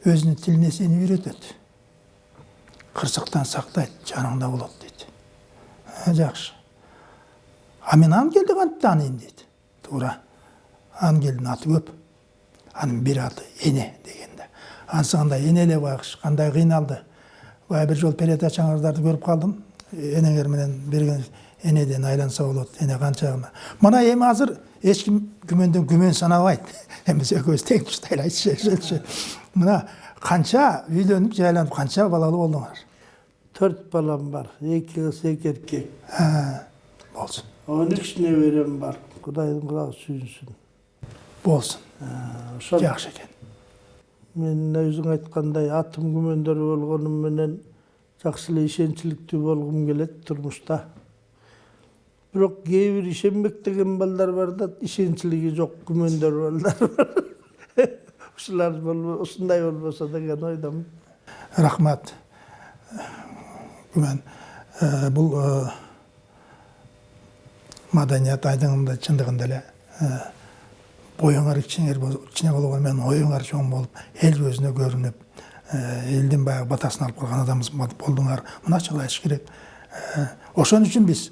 өзүнүн тилине сени үйрөтөт кырсыктан сактайт жаныңда болот дейт жакшы а мен ангелди кантип тааныйм дейт туура ангелдин аты көп анын бир аты эне деген да анысы кандай эне эле байкуш кандай кыйналды баягы бир жолу передача аңыздарды көрүп калдым энеңер менен берген энеден айланса болот эне канчагына мына эми азыр эч ким күмөндөн күмөн санабайт эмес экөөбүз тең туштай эле айтышачу мына канча үйлөнүп жайланып канча балалуу болдуңар төрт балам бар эки кыз эки эркек болсун он үч неберем бар. Кудайдын кулагы сүйүнсүн болсун ошол жакшы экен мен өзүң айткандай атым болгонум менен жакшы эле ишенчиликтүү болгум келет турмушта бирок кээ бир ишенбек деген балдар бар да ишенчилиги жок күмөндөр балдар бар. Ушулар ушундай болбосо деген ойдомун рахмат. Күмән бул маданият айдыңында чындыгында эле боюңар кичине кичине болгону менен оюңар чоң болуп эл көзүнө көрүнүп элдин баягы батасын алып калган адам болдуңар мынача айтыш керек ошон үчүн биз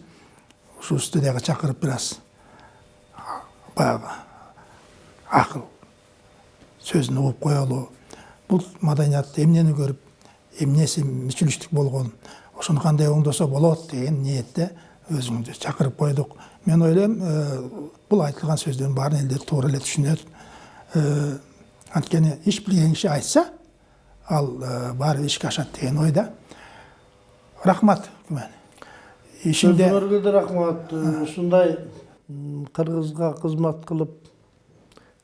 ушул студияга чакырып бир аз баягы акыл сөзүн угуп коелу бул маданиятты эмнени көрүп эмнеси мүчүлүштүк болгон ошону кандай оңдосо болот деген ниетте өзүңдү чакырып койдук мен ойлойм бул айтылган сөздөрдүн баарын элдер туура эле түшүнөт анткени иш билген киши айтса ал баары ишке ашат деген ойда. Рахмат күмән. Өзүңөргө да рахмат. Ушундай кыргызга кызмат кылып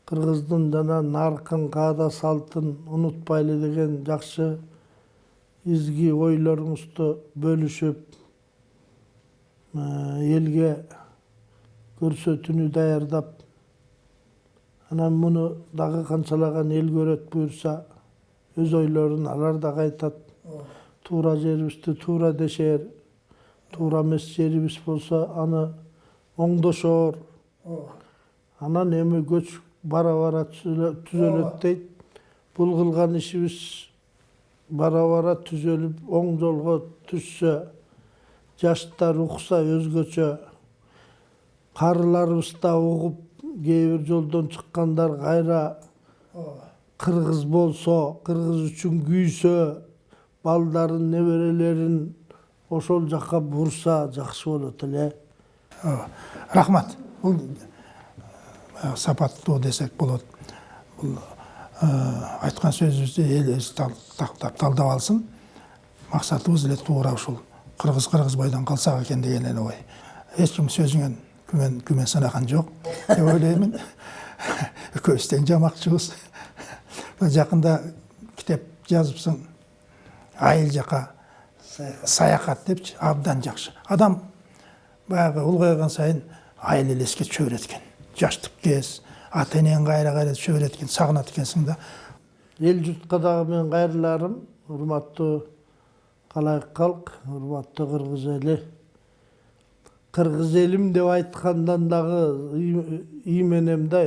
кыргыздын жана наркын каада салтын унутпайлы деген жакшы изги ойлоруңузду бөлүшүп элге көрсөтүүнү даярдап анан муну дагы канчалаган эл көрөт буюрса өз ойлорун алар дагы айтат туура жерибизди туура дешер туура эмес жерибиз болсо аны оңдошоор анан эми көч бара бара түзөлөт дейт бул кылган ишибиз бара бара түзөлүп оң жолго түшсө жаштар укса өзгөчө карыларыбыз да кээ бир жолдон чыккандар кайра кыргыз болсо кыргыз үчүн күйсө балдарын неберелерин ошол жака бурса жакшы болот эле. Рахмат. Бул сапаттуу десек болот. Бул айткан сөзүбүздү эл өзү талдап алсын. Максатыбыз эле туура ушул. Кыргыз кыргызбайдан калсак экен деген эле ой эч ким сөзүңөн күмөн күмөн санаган жок деп ойлоймун экөөбүз тең жамакчыбыз жакында китеп жазыпсың. Айыл жака саякат депчи абдан жакшы адам баягы улгайган сайын айыл эле эске түшө берет экен жаштык кез ата энең кайра кайра түшө берет экен сагынат экенсиң да. Эл журтка дагы менин кайрыларым урматтуу калайык калк урматтуу кыргыз эли кыргыз элим деп айткандан дагы үй- үй менен да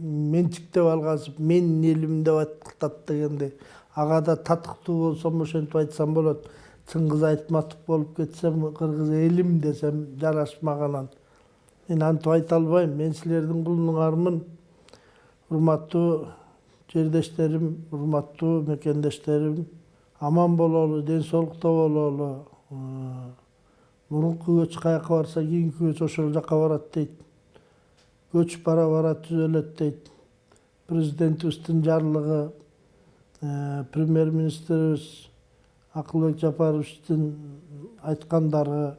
менчиктеп алгансып менин элим деп атат дегендей ага да татыктуу болсом ошентип айтсам болот чыңгыз айтматов болуп кетсем кыргыз элим десем жарашмаганан мен антип айта албайм мен силердин кулуңармын урматтуу жердештерим урматтуу мекендештерим аман бололу ден соолукта бололу мурунку көч каяка барса кийинки көч ошол жака барат дейт. Көч бара бара түзөлөт дейт. Президентибиздин жарлыгы э, премьер министрибиз акылбек жапаровичтин айткандары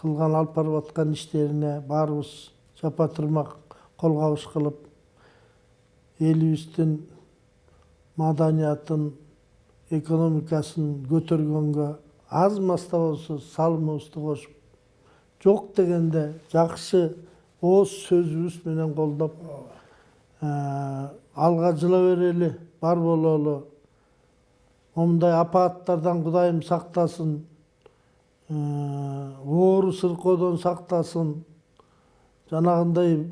кылган алып барып аткан иштерине баарыбыз жапа тырмак кол кабыш кылып элибиздин маданиятын экономикасын көтөргөнгө аз маз да болсо салымыбызды кошуп жок дегенде жакшы ооз сөзүбүз менен колдоп алга жыла берели бар бололу момундай апааттардан кудайым сактасын оору сыркоодон сактасын жанагындай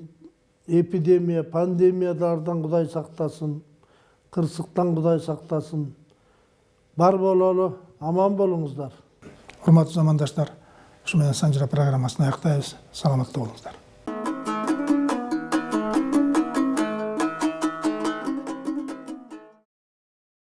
эпидемия пандемиялардан кудай сактасын кырсыктан кудай сактасын бар бололу аман болуңуздар урматтуу замандаштар ушу менен программасын аяктайбыз саламатта болуңуздар